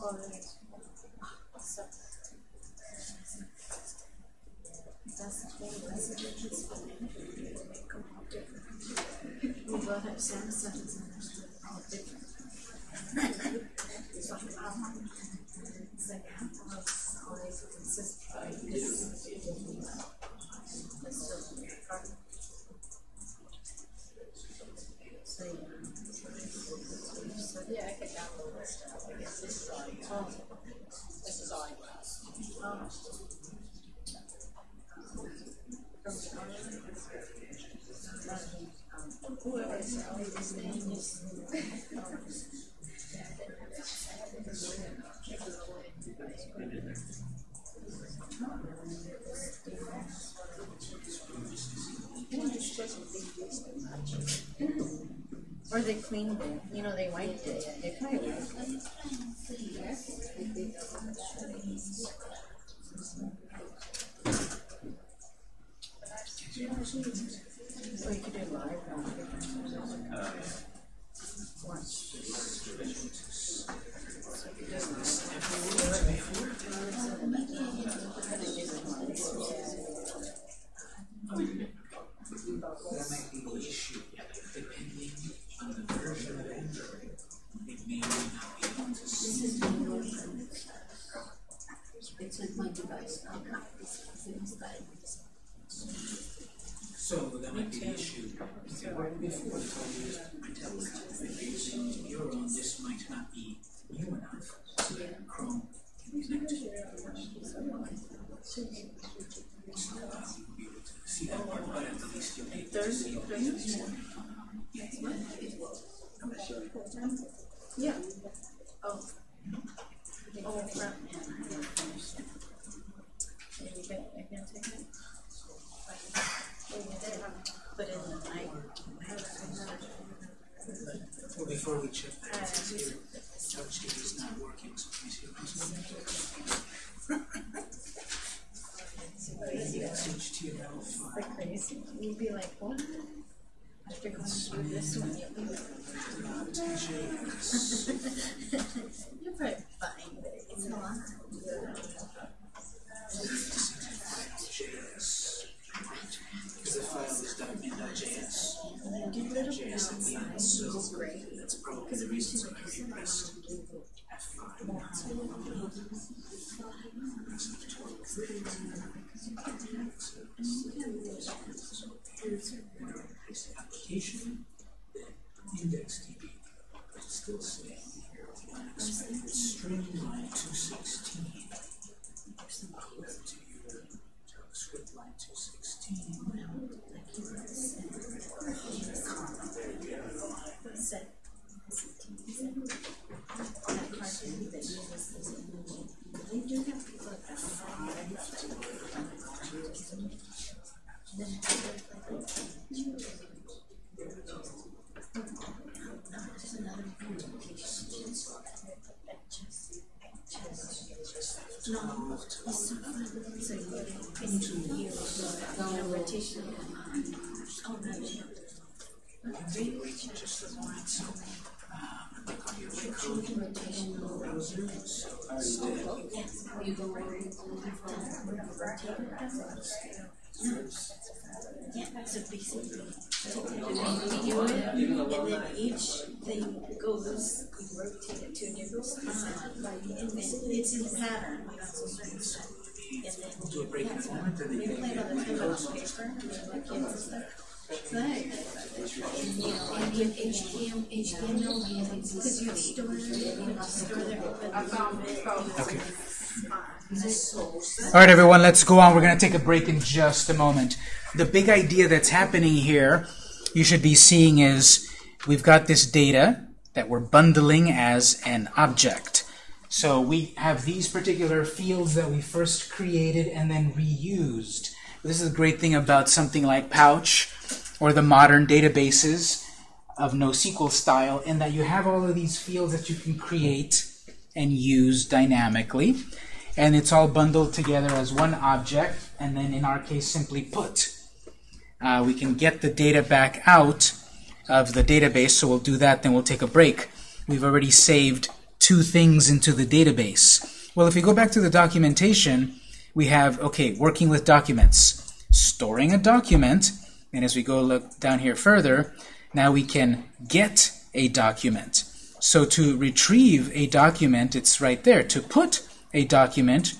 और doesn't really resonate with me. We have same. they cleaned it. You know, they wiped it. They probably wiped it. Yeah, a big thing. And then each thing goes, we rotate it to a new side. And then it's in pattern. And then, play on the paper, like kids and stuff. Okay. All right, everyone, let's go on. We're going to take a break in just a moment. The big idea that's happening here, you should be seeing, is we've got this data that we're bundling as an object. So we have these particular fields that we first created and then reused. This is a great thing about something like Pouch or the modern databases of NoSQL style in that you have all of these fields that you can create and use dynamically. And it's all bundled together as one object, and then in our case, simply put. Uh, we can get the data back out of the database, so we'll do that, then we'll take a break. We've already saved two things into the database. Well, if we go back to the documentation, we have, okay, working with documents. Storing a document and as we go look down here further, now we can get a document. So to retrieve a document, it's right there. To put a document,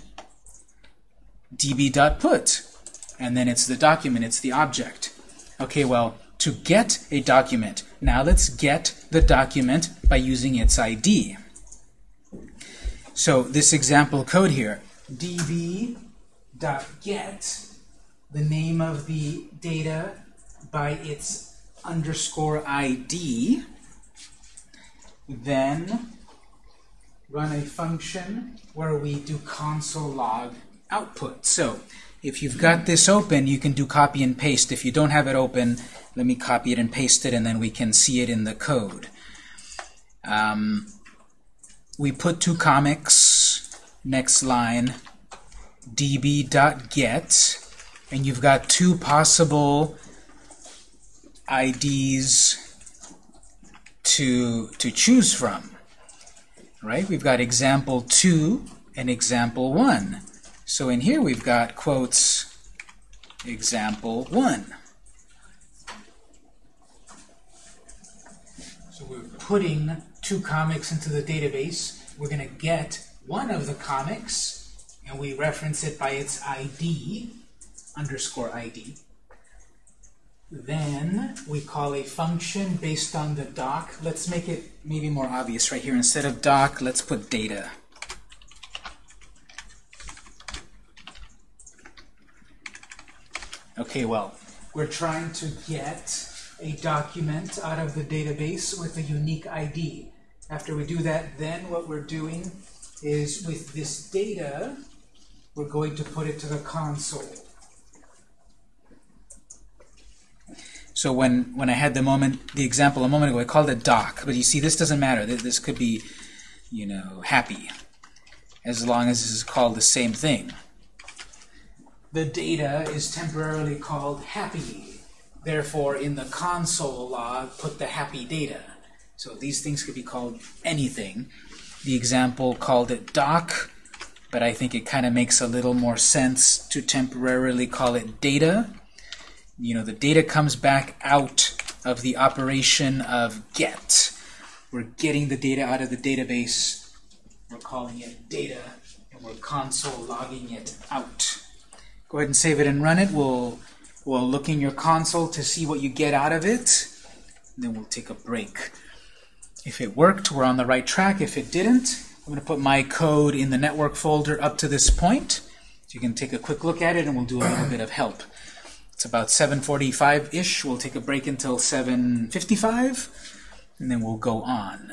db.put. And then it's the document, it's the object. Okay, well, to get a document, now let's get the document by using its ID. So this example code here, db.get, the name of the data by its underscore ID, then run a function where we do console log output. So if you've got this open, you can do copy and paste. If you don't have it open, let me copy it and paste it, and then we can see it in the code. Um, we put two comics, next line, db.get, and you've got two possible IDs to, to choose from. Right? We've got example 2 and example 1. So in here we've got quotes example 1. So we're putting two comics into the database. We're going to get one of the comics, and we reference it by its ID, underscore ID. Then we call a function based on the doc. Let's make it maybe more obvious right here. Instead of doc, let's put data. Okay, well, we're trying to get a document out of the database with a unique ID. After we do that, then what we're doing is with this data, we're going to put it to the console. So when, when I had the moment, the example a moment ago, I called it doc, but you see this doesn't matter. This could be, you know, happy, as long as this is called the same thing. The data is temporarily called happy. Therefore, in the console log, put the happy data. So these things could be called anything. The example called it doc, but I think it kind of makes a little more sense to temporarily call it data you know, the data comes back out of the operation of get. We're getting the data out of the database. We're calling it data, and we're console logging it out. Go ahead and save it and run it. We'll, we'll look in your console to see what you get out of it. Then we'll take a break. If it worked, we're on the right track. If it didn't, I'm going to put my code in the network folder up to this point. So you can take a quick look at it, and we'll do a little bit of help. It's about 7.45-ish. We'll take a break until 7.55, and then we'll go on.